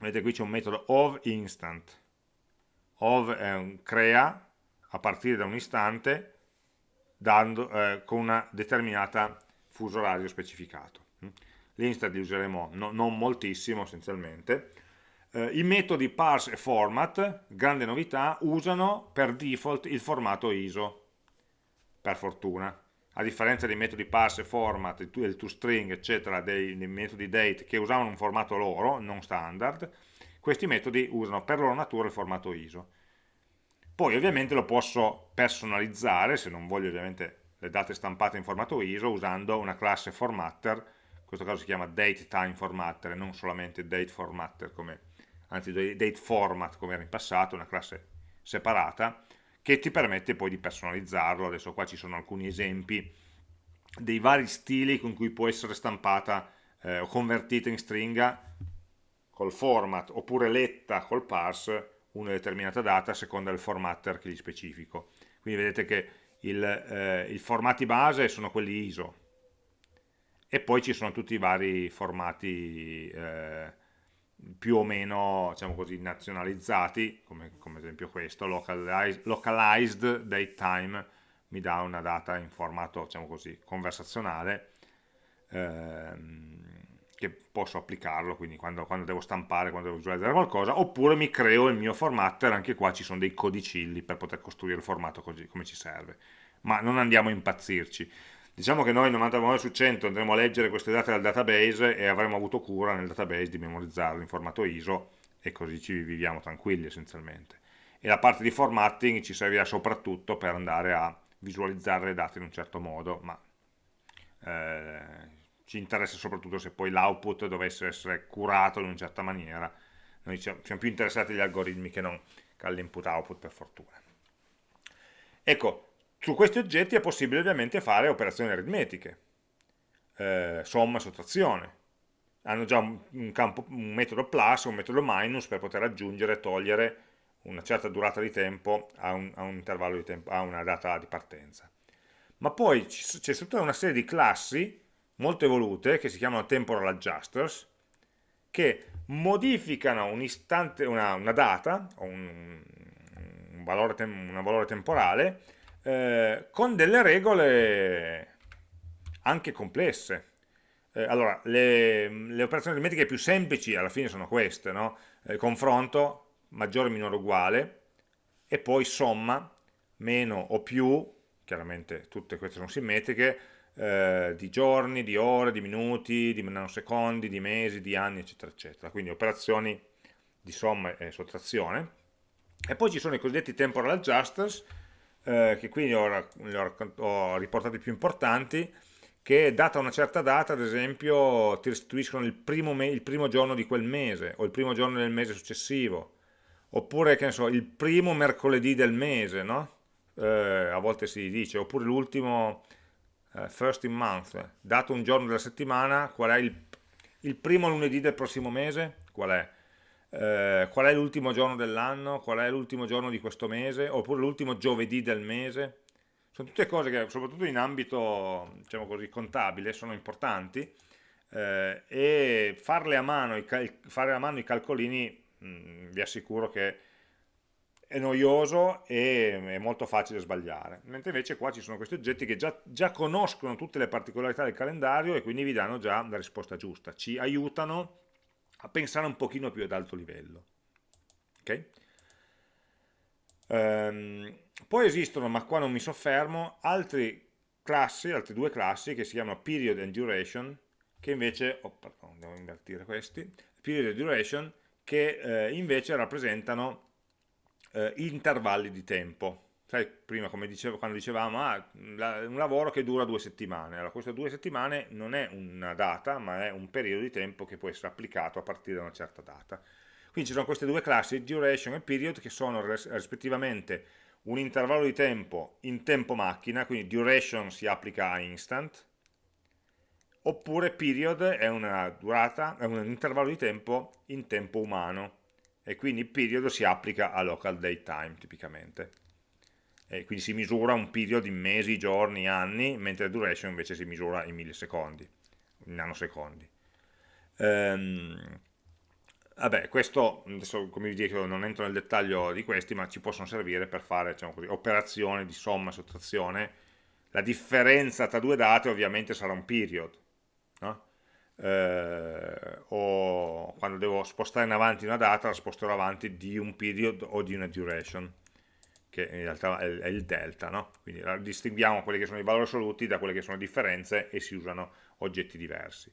A: vedete qui c'è un metodo of instant. Of è un crea a partire da un istante dando, eh, con una determinata fuso orario specificato. L'instant li useremo no, non moltissimo essenzialmente eh, I metodi parse e format, grande novità, usano per default il formato ISO, per fortuna. A differenza dei metodi parse e format, il toString, eccetera, dei, dei metodi date che usavano un formato loro, non standard, questi metodi usano per loro natura il formato ISO. Poi ovviamente lo posso personalizzare, se non voglio ovviamente le date stampate in formato ISO, usando una classe formatter, in questo caso si chiama datetime non solamente dateFormatter come anzi date format come era in passato, una classe separata, che ti permette poi di personalizzarlo, adesso qua ci sono alcuni esempi dei vari stili con cui può essere stampata eh, o convertita in stringa col format, oppure letta col parse una determinata data a seconda del formatter che gli specifico. Quindi vedete che il, eh, i formati base sono quelli ISO e poi ci sono tutti i vari formati eh, più o meno diciamo così, nazionalizzati, come, come esempio questo, localized, localized date time mi dà una data in formato diciamo così, conversazionale ehm, che posso applicarlo quindi quando, quando, devo stampare, quando devo visualizzare qualcosa oppure mi creo il mio formatter, anche qua ci sono dei codicilli per poter costruire il formato così come ci serve. Ma non andiamo a impazzirci Diciamo che noi 99 su 100 andremo a leggere queste date dal database e avremo avuto cura nel database di memorizzarlo in formato ISO e così ci viviamo tranquilli essenzialmente. E la parte di formatting ci servirà soprattutto per andare a visualizzare le date in un certo modo, ma eh, ci interessa soprattutto se poi l'output dovesse essere curato in una certa maniera. Noi siamo più interessati agli algoritmi che non all'input-output per fortuna. Ecco, su questi oggetti è possibile ovviamente fare operazioni aritmetiche, eh, somma, sottrazione. Hanno già un, campo, un metodo plus, un metodo minus per poter aggiungere e togliere una certa durata di tempo a un, a un intervallo di tempo, a una data di partenza. Ma poi c'è tutta una serie di classi molto evolute che si chiamano temporal adjusters che modificano un istante, una, una data o un, un valore, un valore temporale eh, con delle regole anche complesse. Eh, allora, le, le, operazioni aritmetiche più semplici alla fine sono queste, no? eh, confronto, maggiore, minore, uguale, e poi somma, meno o più, chiaramente tutte queste sono simmetriche, eh, di giorni, di ore, di minuti, di nanosecondi, di mesi, di anni, eccetera, eccetera. Quindi operazioni di somma e sottrazione. E poi ci sono i cosiddetti temporal adjusters, eh, che quindi ho, ho, ho riportati più importanti, che data una certa data, ad esempio, ti restituiscono il primo, il primo, giorno di quel mese, o il primo giorno del mese successivo, oppure, che ne so, il primo mercoledì del mese, no? Eh, a volte si dice, oppure l'ultimo uh, first in month, dato un giorno della settimana, qual è il, il primo lunedì del prossimo mese? Qual è? Eh, qual è l'ultimo giorno dell'anno, qual è l'ultimo giorno di questo mese, oppure l'ultimo giovedì del mese. Sono tutte cose che, soprattutto in ambito diciamo così, contabile, sono importanti. Eh, e farle a mano, fare a mano i calcolini mh, mm, vi assicuro che è noioso e è molto facile sbagliare, mentre invece qua ci sono questi oggetti che già, già, conoscono tutte le particolarità del calendario e quindi vi danno già la risposta giusta, ci aiutano a pensare un pochino più ad alto livello. Okay? Um, poi esistono, ma qua non mi soffermo, altre classi, altre due classi che si chiamano period and duration, che invece, oh pardon, devo invertire questi, period and duration, che eh, invece rappresentano eh, intervalli di tempo. Sai, prima come dicevo, quando dicevamo ah, un lavoro che dura due settimane, allora queste due settimane non è una data, ma è un periodo di tempo che può essere applicato a partire da una certa data. Quindi ci sono queste due classi, duration e period, che sono rispettivamente un intervallo di tempo in tempo macchina, quindi duration si applica a instant, oppure period è durata, è un intervallo di tempo in tempo umano, e quindi period si applica a local date time tipicamente. E quindi si misura un period in mesi, giorni, anni, mentre la duration invece si misura in millisecondi, in nanosecondi. Ehm, vabbè, questo, adesso come vi dico non entro nel dettaglio di questi, ma ci possono servire per fare diciamo così, operazioni di somma e sottrazione. La differenza tra due date ovviamente sarà un period, no? eh, o quando devo spostare in avanti una data la sposterò avanti di un period o di una duration che in realtà è, il delta no? quindi distinguiamo quelli che sono i valori assoluti da quelle che sono le differenze e si usano oggetti diversi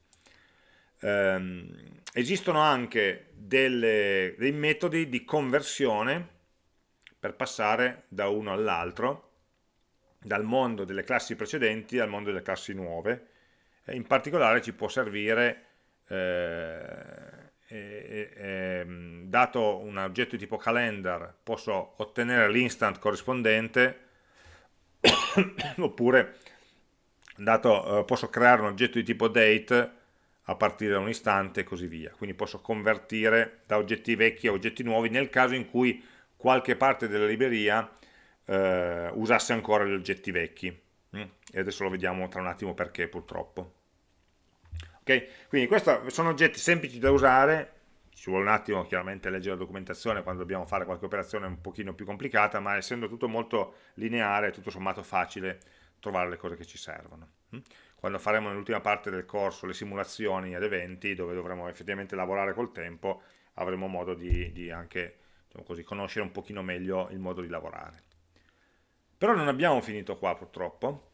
A: um, esistono anche delle, dei metodi di conversione per passare da uno all'altro dal mondo delle classi precedenti al mondo delle classi nuove in particolare ci può servire eh, e, e, dato un oggetto di tipo calendar posso ottenere l'instant corrispondente [COUGHS] oppure dato, eh, posso creare un oggetto di tipo date a partire da un istante e così via. Quindi posso convertire da oggetti vecchi a oggetti nuovi nel caso in cui qualche parte della libreria eh, usasse ancora gli oggetti vecchi. Mm? e adesso lo vediamo tra un attimo perché purtroppo Okay? Quindi questi sono oggetti semplici da usare, ci vuole un attimo chiaramente leggere la documentazione quando dobbiamo fare qualche operazione un pochino più complicata, ma essendo tutto molto lineare, tutto sommato facile trovare le cose che ci servono. Mm? Quando faremo nell'ultima parte del corso le simulazioni ad eventi, dove dovremo effettivamente lavorare col tempo, avremo modo di, di anche diciamo così, conoscere un pochino meglio il modo di lavorare. Però non abbiamo finito qua purtroppo,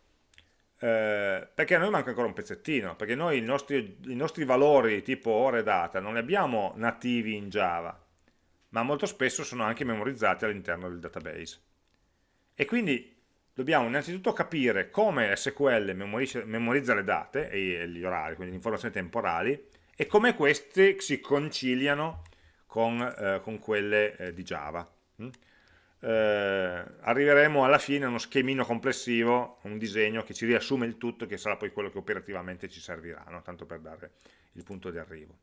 A: eh, perché a noi manca ancora un pezzettino, perché noi i nostri, i nostri valori tipo ore e data non li abbiamo nativi in Java, ma molto spesso sono anche memorizzati all'interno del database. E quindi dobbiamo innanzitutto capire come SQL memorizza, le date e gli orari, quindi le informazioni temporali, e come queste si conciliano con, eh, con quelle eh, di Java. Eh, arriveremo alla fine a uno schemino complessivo, un disegno che ci riassume il tutto, che sarà poi quello che operativamente ci servirà, no? tanto per dare il punto di arrivo.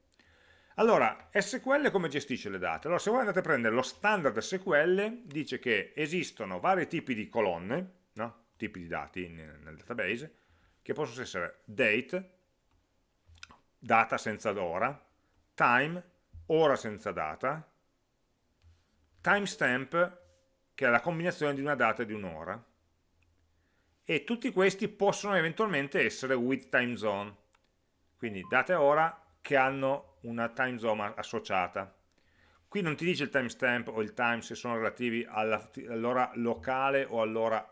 A: Allora, SQL come gestisce le date? Allora, se voi andate a prendere lo standard SQL, dice che esistono vari tipi di colonne, no? tipi di dati nel, nel database, che possono essere date, data senza ora, time, ora senza data, timestamp, che è la combinazione di una data e di un'ora, e tutti questi possono eventualmente essere with time zone. quindi data e ora che hanno una time zone associata. Qui non ti dice il timestamp o il time se sono relativi all'ora locale o all'ora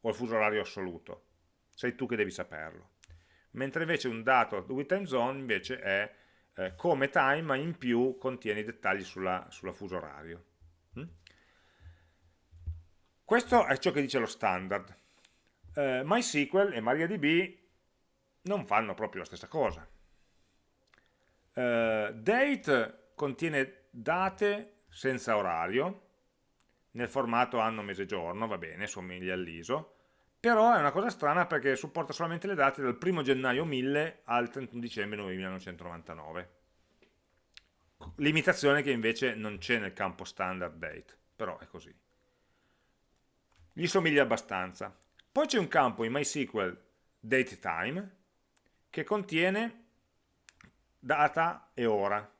A: o al fuso orario assoluto, sei tu che devi saperlo. Mentre invece un dato with time zone invece è eh, come time ma in più contiene i dettagli sulla, sulla fuso orario. Mm? Questo è ciò che dice lo standard. Eh, MySQL e MariaDB non fanno proprio la stessa cosa. Eh, date contiene date senza orario, nel formato anno, mese, giorno, va bene, somiglia all'ISO, però è una cosa strana perché supporta solamente le date dal 1 gennaio 1000 al 31 dicembre 1999. Limitazione che invece non c'è nel campo standard date, però è così. Gli somiglia abbastanza. Poi c'è un campo in MySQL datetime che contiene data e ora,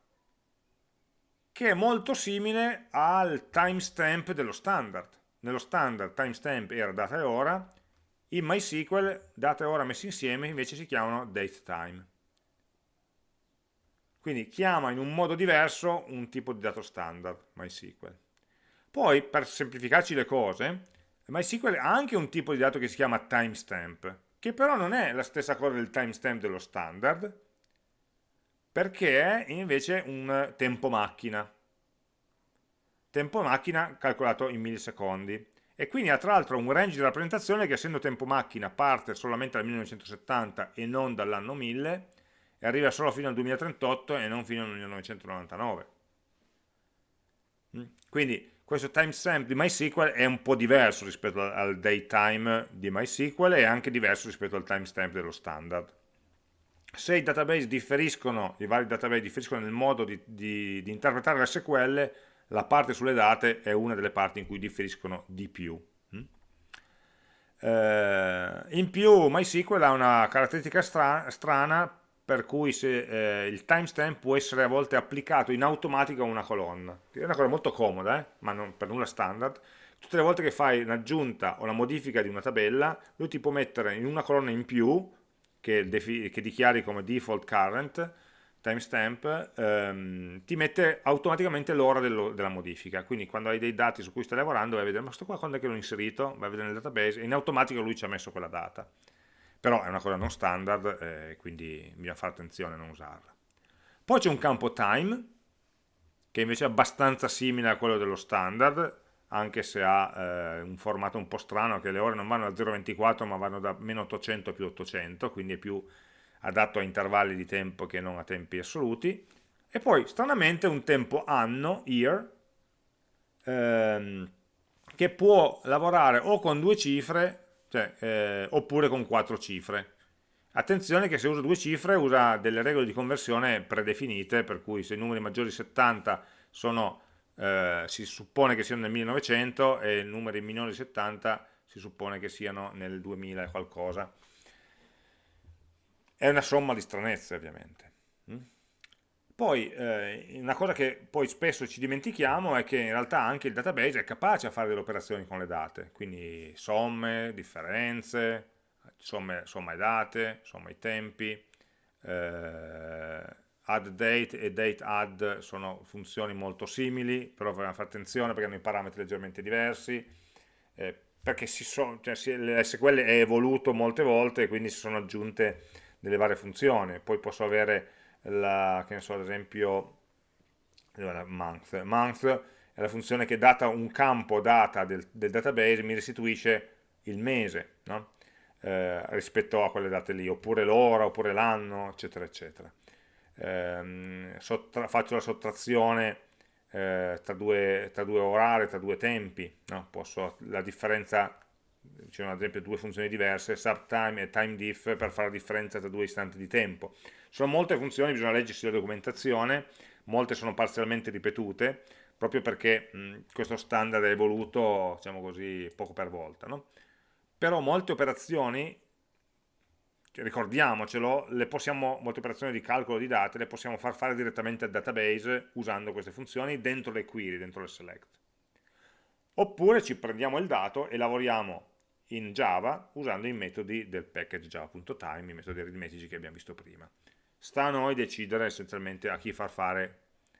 A: che è molto simile al timestamp dello standard. Nello standard timestamp era data e ora, in MySQL data e ora messi insieme invece si chiamano datetime. Quindi chiama in un modo diverso un tipo di dato standard MySQL. Poi, per semplificarci le cose, MySQL ha anche un tipo di dato che si chiama timestamp, che però non è la stessa cosa del timestamp dello standard, perché è invece un tempo macchina. Tempo macchina calcolato in millisecondi e quindi ha tra l'altro un range di rappresentazione che essendo tempo macchina parte solamente dal 1970 e non dall'anno 1000 e arriva solo fino al 2038 e non fino al 1999 mm? quindi questo timestamp di MySQL è un po' diverso rispetto al datetime di MySQL e anche diverso rispetto al timestamp dello standard se i database differiscono, i vari database differiscono nel modo di, di, di interpretare l'SQL la parte sulle date è una delle parti in cui differiscono di più. Mm? Eh, in più MySQL ha una caratteristica stra strana per cui se, eh, il timestamp può essere a volte applicato in automatico a una colonna. È una cosa molto comoda, eh? ma non per nulla standard. Tutte le volte che fai un'aggiunta o una modifica di una tabella, lui ti può mettere in una colonna in più, che, che dichiari come default current, timestamp ehm, ti mette automaticamente l'ora della modifica quindi quando hai dei dati su cui stai lavorando vai a vedere ma sto qua quando è che l'ho inserito vai a vedere nel database e in automatico lui ci ha messo quella data però è una cosa non standard eh, quindi bisogna fare attenzione a non usarla. Poi c'è un campo time che invece è abbastanza simile a quello dello standard anche se ha eh, un formato un po' strano che le ore non vanno da 0,24 ma vanno da meno 800 a più 800 quindi è più adatto a intervalli di tempo che non a tempi assoluti, e poi stranamente un tempo anno, year, ehm, che può lavorare o con due cifre cioè, eh, oppure con quattro cifre. Attenzione che se usa due cifre usa delle regole di conversione predefinite, per cui se i numeri maggiori di 70 sono, eh, si suppone che siano nel 1900 e i numeri minori di 70 si suppone che siano nel 2000 e qualcosa è una somma di stranezze ovviamente. Poi eh, una cosa che poi spesso ci dimentichiamo è che in realtà anche il database è capace a fare delle operazioni con le date, quindi somme, differenze, somme, somma i date, somma i tempi, eh, add date e date add sono funzioni molto simili, però bisogna fare attenzione perché hanno i parametri leggermente diversi, eh, perché si so, cioè, l'SQL è evoluto molte volte e quindi si sono aggiunte delle varie funzioni, poi posso avere la, che ne so, ad esempio month, month è la funzione che data un campo data del, del database mi restituisce il mese no? eh, rispetto a quelle date lì, oppure l'ora, oppure l'anno, eccetera, eccetera. Eh, faccio la sottrazione eh, tra, due, tra, due, orari, tra due tempi, no? Posso, la differenza ci sono ad esempio due funzioni diverse, subtime e timediff per fare la differenza tra due istanti di tempo. Sono molte funzioni, bisogna leggersi la documentazione, molte sono parzialmente ripetute, proprio perché mh, questo standard è evoluto, diciamo così, poco per volta. No? Però molte operazioni, ricordiamocelo, possiamo, molte operazioni di calcolo di date le possiamo far fare direttamente al database usando queste funzioni dentro le query, dentro le select. Oppure ci prendiamo il dato e lavoriamo in Java usando i metodi del package java.time, i metodi aritmetici che abbiamo visto prima. sta a noi decidere essenzialmente a chi far fare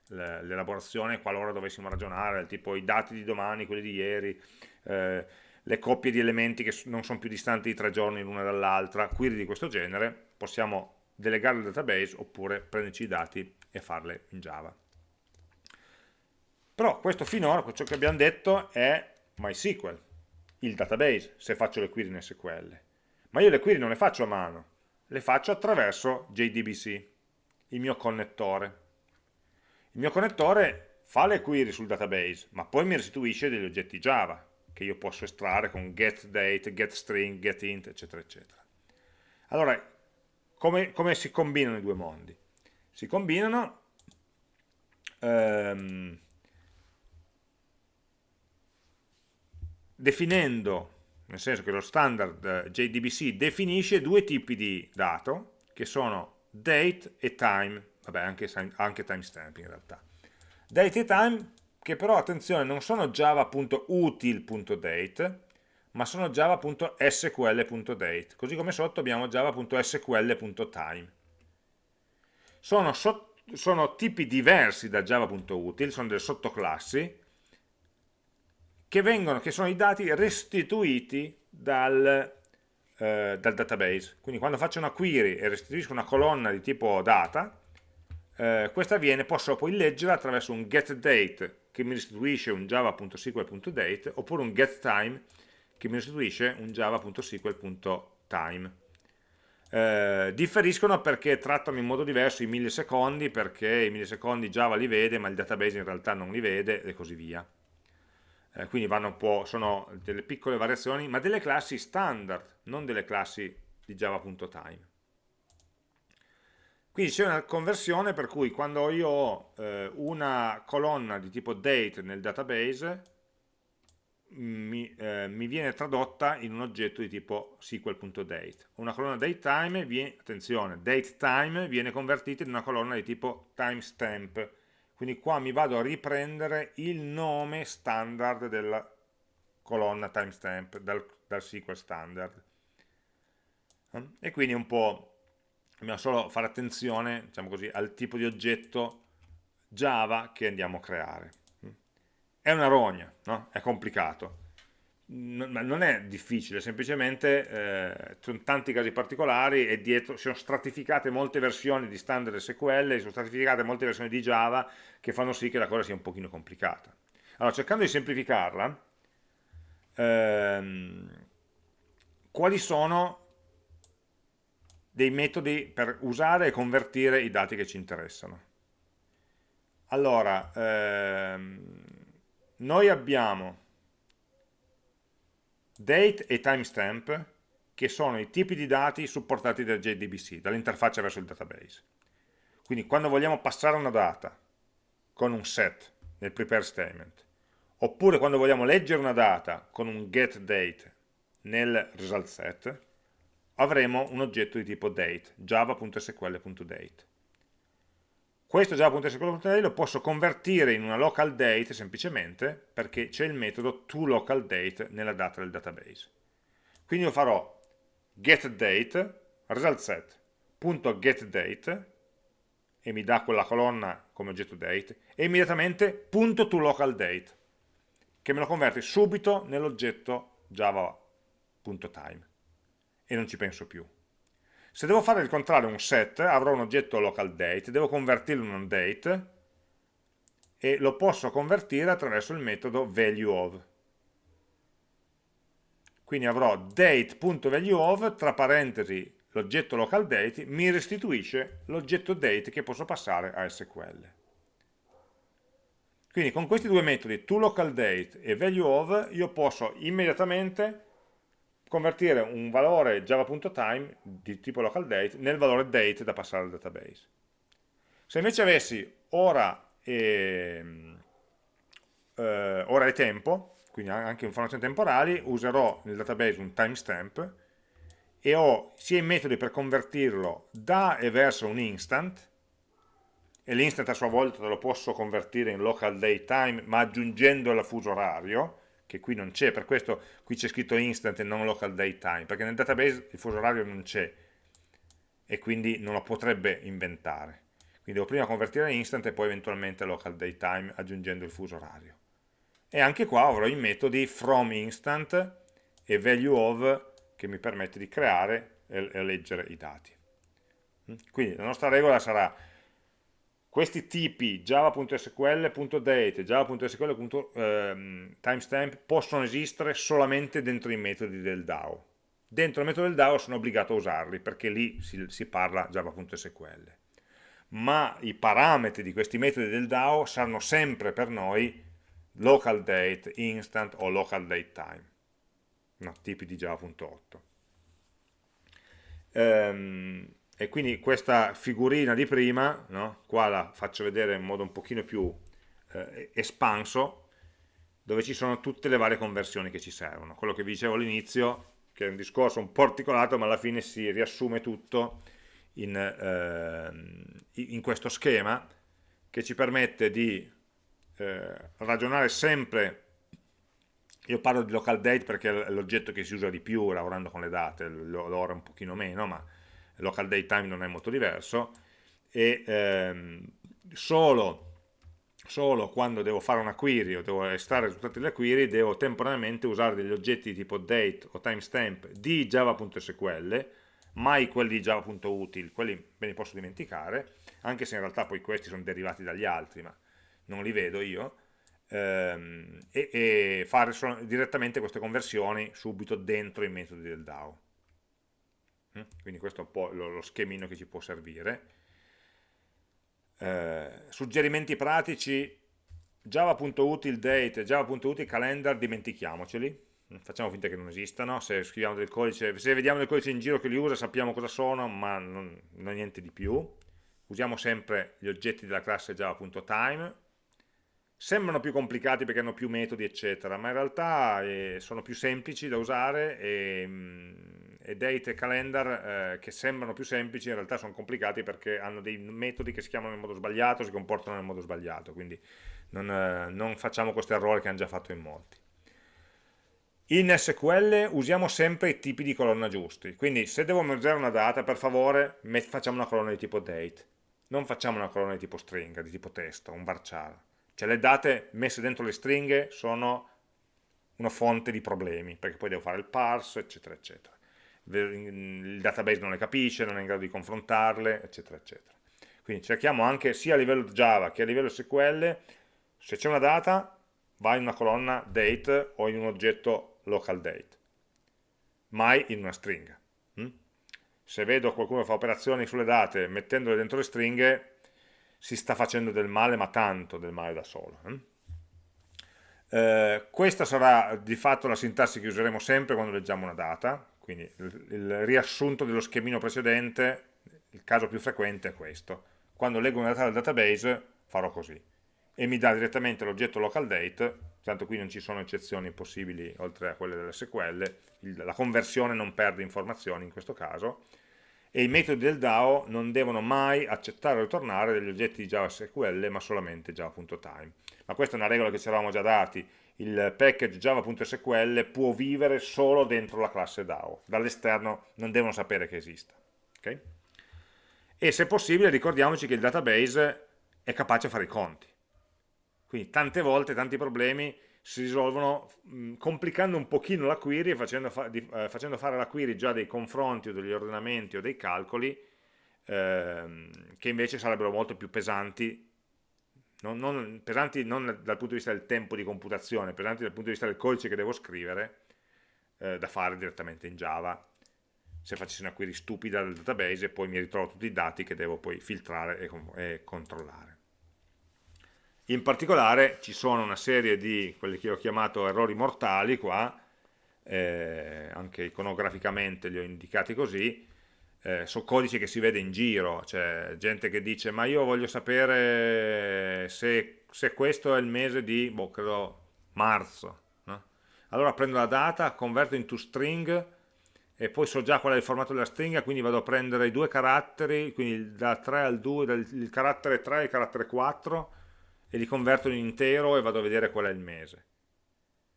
A: l'elaborazione qualora dovessimo ragionare, tipo i dati di domani, quelli di ieri, eh, le coppie di elementi che non sono più distanti di tre giorni l'una dall'altra, query di questo genere, possiamo delegare il database oppure prenderci i dati e farle in Java. Però questo finora, ciò che abbiamo detto è MySQL, il database, se faccio le query in SQL. Ma io le query non le faccio a mano, le faccio attraverso JDBC, il mio connettore. Il mio connettore fa le query sul database, ma poi mi restituisce degli oggetti Java, che io posso estrarre con getDate, getString, getInt, eccetera, eccetera. Allora, come, come si combinano i due mondi? Si combinano ehm, definendo, nel senso che lo standard eh, JDBC definisce due tipi di dato, che sono date e time, vabbè anche, anche timestamp in realtà. Date e time che però, attenzione, non sono java.util.date, ma sono java.sql.date, così come sotto abbiamo java.sql.time. Sono, sono tipi diversi da java.util, sono delle sottoclassi, che, vengono, che sono i dati restituiti dal, eh, dal database. Quindi quando faccio una query e restituisco una colonna di tipo data, eh, questa viene, posso poi leggerla attraverso un getDate che mi restituisce un java.sql.date oppure un getTime che mi restituisce un java.sql.time. Eh, differiscono perché trattano in modo diverso i millisecondi perché i millisecondi Java li vede ma il database in realtà non li vede e così via. Eh, quindi sono delle piccole variazioni ma delle classi standard, non delle classi di java.time. Quindi c'è una conversione per cui quando io ho eh, una colonna di tipo date nel database mi, eh, mi, viene tradotta in un oggetto di tipo SQL.date. Una colonna datetime, viene, attenzione, datetime viene convertita in una colonna di tipo timestamp. Quindi qua mi vado a riprendere il nome standard della colonna timestamp dal, dal SQL standard. E quindi un po' dobbiamo solo fare attenzione diciamo così, al tipo di oggetto Java che andiamo a creare. È una rogna, no? è complicato, ma non è difficile, semplicemente eh, sono tanti casi particolari e dietro sono stratificate molte versioni di standard SQL, sono stratificate molte versioni di Java che fanno sì che la cosa sia un pochino complicata. Allora, cercando di semplificarla, ehm, quali sono dei metodi per usare e convertire i dati che ci interessano. Allora, ehm, noi abbiamo date e timestamp che sono i tipi di dati supportati dal JDBC, dall'interfaccia verso il database. Quindi quando vogliamo passare una data con un set nel prepare statement, oppure quando vogliamo leggere una data con un getDate nel result set, avremo un oggetto di tipo date, java.sql.date. Questo java.sql.date lo posso convertire in una local date semplicemente perché c'è il metodo toLocalDate nella data del database. Quindi io farò getDate, resultSet.getDate e mi dà quella colonna come oggetto date e immediatamente punto toLocalDate che me lo converte subito nell'oggetto java.time e non ci penso più. Se devo fare il contrario, un set, avrò un oggetto local date, devo convertirlo in un date e lo posso convertire attraverso il metodo valueOf. Quindi avrò date.valueOf, tra parentesi l'oggetto local date, mi restituisce l'oggetto date che posso passare a SQL. Quindi con questi due metodi, toLocalDate e valueOf, io posso immediatamente convertire un valore java.time di tipo local date nel valore date da passare al database. Se invece avessi ora e, eh, ora e tempo, quindi anche informazioni temporali, userò nel database un timestamp e ho sia i metodi per convertirlo da e verso un instant, e l'instant a sua volta lo posso convertire in local date time ma aggiungendo il fuso orario, che qui non c'è, per questo qui c'è scritto instant e non local date time, perché nel database il fuso orario non c'è. e quindi non lo potrebbe inventare. Quindi devo prima convertire in instant e poi eventualmente local date time aggiungendo il fuso orario. E anche qua avrò i metodi from instant e value of che mi permette di creare e leggere i dati. Quindi la nostra regola sarà questi tipi java.sql.date, java.sql.timestamp possono esistere solamente dentro i metodi del DAO. Dentro il metodo del DAO sono obbligato a usarli perché lì si, si parla java.sql. Ma i parametri di questi metodi del DAO saranno sempre per noi local date, instant o local date time, no, tipi di java.8. Um, e quindi questa figurina di prima, no? qua la faccio vedere in modo un pochino più eh, espanso, dove ci sono tutte le varie conversioni che ci servono. Quello che vi dicevo all'inizio, che è un discorso un po' articolato, ma alla fine si riassume tutto in, eh, in questo schema, che ci permette di eh, ragionare sempre io parlo di local date perché è l'oggetto che si usa di più lavorando con le date, l'ora un pochino meno, ma local date time non è molto diverso, e ehm, solo, solo, quando devo fare una query o devo estrarre i risultati della query, devo temporaneamente usare degli oggetti tipo date o timestamp di java.sql, mai quelli di java.util, quelli me li posso dimenticare, anche se in realtà poi questi sono derivati dagli altri, ma non li vedo io, ehm, e, e, fare direttamente queste conversioni subito dentro i metodi del DAO. Mm? quindi questo è un po' lo, lo schemino che ci può servire. Eh, suggerimenti pratici java.util java.util calendar dimentichiamoceli. Mm, facciamo finta che non esistano. Se codice se vediamo del codice in giro che li usa sappiamo cosa sono ma non, non niente di più. Usiamo sempre gli oggetti della classe java.time sembrano più complicati perché hanno più metodi eccetera ma in realtà eh, sono più semplici da usare e mm, e date e calendar eh, che sembrano più semplici in realtà sono complicati perché hanno dei metodi che si chiamano in modo sbagliato, si comportano nel modo sbagliato, quindi non, eh, non facciamo questo errore che hanno già fatto in molti. In SQL usiamo sempre i tipi di colonna giusti, quindi se devo mergere una data, per favore facciamo una colonna di tipo date, non facciamo una colonna di tipo stringa, di tipo testo, un varchar. Cioè le date messe dentro le stringhe sono una fonte di problemi, perché poi devo fare il parse, eccetera, eccetera il database non le capisce, non è in grado di confrontarle, eccetera, eccetera. Quindi cerchiamo anche sia a livello Java che a livello SQL, se c'è una data, va in una colonna date o in un oggetto local date, mai in una stringa. Mm? Se vedo qualcuno fa operazioni sulle date mettendole dentro le stringhe, si sta facendo del male, ma tanto del male da solo. Mm? Eh, questa sarà di fatto la sintassi che useremo sempre quando leggiamo una data, quindi il, il riassunto dello schemino precedente, il caso più frequente è questo. Quando leggo una data dal database farò così e mi dà direttamente l'oggetto local date, tanto qui non ci sono eccezioni possibili oltre a quelle dell'SQL, la conversione non perde informazioni in questo caso, e i metodi del DAO non devono mai accettare o ritornare degli oggetti di JavaSQL ma solamente java.time. Ma questa è una regola che ci eravamo già dati il package java.sql può vivere solo dentro la classe DAO, dall'esterno non devono sapere che esista. Okay? E se possibile ricordiamoci che il database è capace a fare i conti. Quindi tante volte tanti problemi si risolvono mh, complicando un pochino la query e facendo, fa di, eh, facendo, fare alla query già dei confronti o degli ordinamenti o dei calcoli ehm, che invece sarebbero molto più pesanti non, non, pesanti non dal punto di vista del tempo di computazione, pesanti dal punto di vista del codice che devo scrivere, eh, da fare direttamente in Java, se facessi una query stupida del database e poi mi ritrovo tutti i dati che devo poi filtrare e, e controllare. In particolare ci sono una serie di quelli che ho chiamato errori mortali qua, eh, anche iconograficamente li ho indicati così, eh, sono codici che si vede in giro, c'è gente che dice ma io voglio sapere se, se questo è il mese di, boh, credo, marzo. No? Allora prendo la data, converto in string e poi so già qual è il formato della stringa, quindi vado a prendere i due caratteri, quindi da 3 al 2, dal, il carattere 3 e il carattere 4, e li converto in intero e vado a vedere qual è il mese.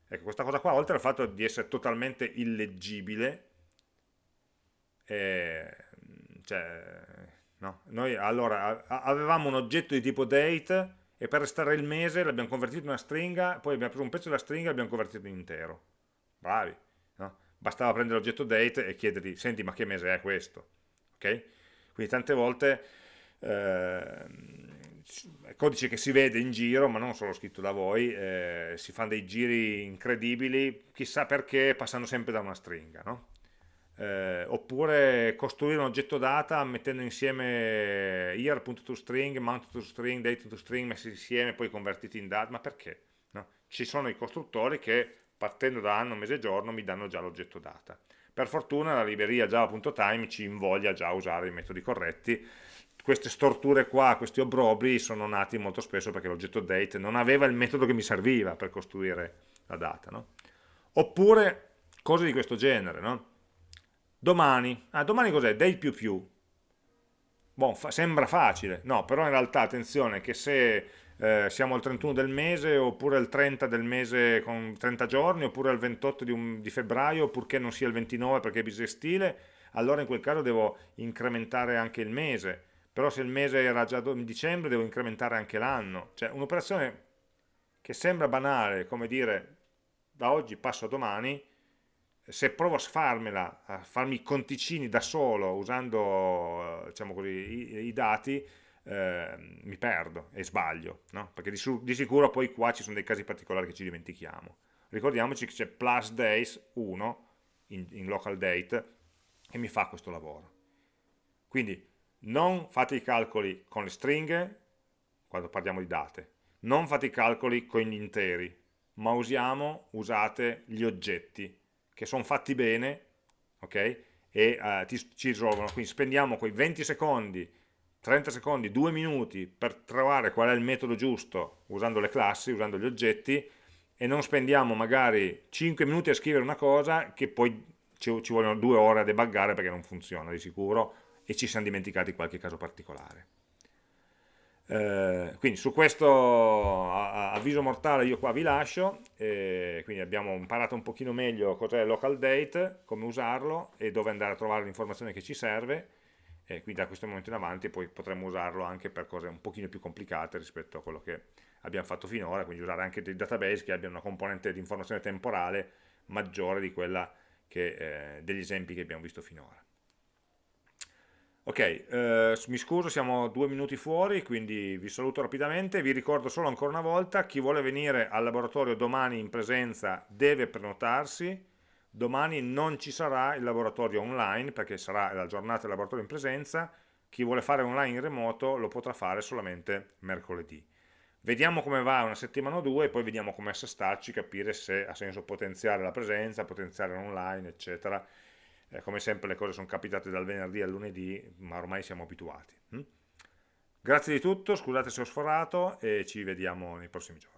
A: Ecco, questa cosa qua, oltre al fatto di essere totalmente illeggibile, eh, cioè, no? Noi allora avevamo un oggetto di tipo date e per restare il mese l'abbiamo convertito in una stringa, poi abbiamo preso un pezzo della stringa e l'abbiamo convertito in intero. Bravi, no? Bastava prendere l'oggetto date e chiedergli, senti ma che mese è questo? Ok? Quindi tante volte eh, codice che si vede in giro, ma non solo scritto da voi, eh, si fanno dei giri incredibili, chissà perché, passando sempre da una stringa, no? eh, oppure costruire un oggetto data mettendo insieme year.toString, mount.toString, date.toString messi insieme poi convertiti in data, ma perché? No? Ci sono i costruttori che partendo da anno, mese e giorno mi danno già l'oggetto data. Per fortuna la libreria java.time ci invoglia già a usare i metodi corretti, queste storture qua, questi obbrobri sono nati molto spesso perché l'oggetto date non aveva il metodo che mi serviva per costruire la data. No? Oppure cose di questo genere, no? Domani, ah, domani cos'è? Day più più. Bon, fa, sembra facile, no, però in realtà attenzione che se eh, siamo al 31 del mese oppure al 30 del mese con 30 giorni oppure al 28 di, un, di febbraio purché non sia il 29 perché è bisestile, allora in quel caso devo incrementare anche il mese, però se il mese era già dicembre devo incrementare anche l'anno, cioè un'operazione che sembra banale, come dire da oggi passo a domani, se provo a farmela, a farmi i conticini da solo usando diciamo così, i, i dati, eh, mi perdo e sbaglio, no? perché di, di, sicuro poi qua ci sono dei casi particolari che ci dimentichiamo. Ricordiamoci che c'è plus days 1 in, in local date che mi fa questo lavoro. Quindi non fate i calcoli con le stringhe quando parliamo di date, non fate i calcoli con gli interi, ma usiamo, usate gli oggetti che sono fatti bene, ok? E uh, ti, ci risolvono, quindi spendiamo quei 20 secondi, 30 secondi, 2 minuti per trovare qual è il metodo giusto usando le classi, usando gli oggetti e non spendiamo magari 5 minuti a scrivere una cosa che poi ci, ci vogliono 2 ore a debuggare perché non funziona di sicuro e ci siamo dimenticati qualche caso particolare. Eh, quindi su questo avviso mortale io qua vi lascio, eh, quindi abbiamo imparato un pochino meglio cos'è local date, come usarlo e dove andare a trovare l'informazione che ci serve, e quindi da questo momento in avanti poi potremo usarlo anche per cose un pochino più complicate rispetto a quello che abbiamo fatto finora, quindi usare anche dei database che abbiano una componente di informazione temporale maggiore di quella che, eh, degli esempi che abbiamo visto finora. Ok, eh, mi scuso, siamo due minuti fuori, quindi vi saluto rapidamente, vi ricordo solo ancora una volta, chi vuole venire al laboratorio domani in presenza deve prenotarsi, domani non ci sarà il laboratorio online perché sarà la giornata del laboratorio in presenza, chi vuole fare online in remoto lo potrà fare solamente mercoledì. Vediamo come va una settimana o due poi vediamo come assestarci, capire se ha senso potenziare la presenza, potenziare l'online, eccetera eh, come sempre le cose sono capitate dal venerdì al lunedì, ma ormai siamo abituati. Hm? Grazie di tutto, scusate se ho sforato e ci vediamo nei prossimi giorni.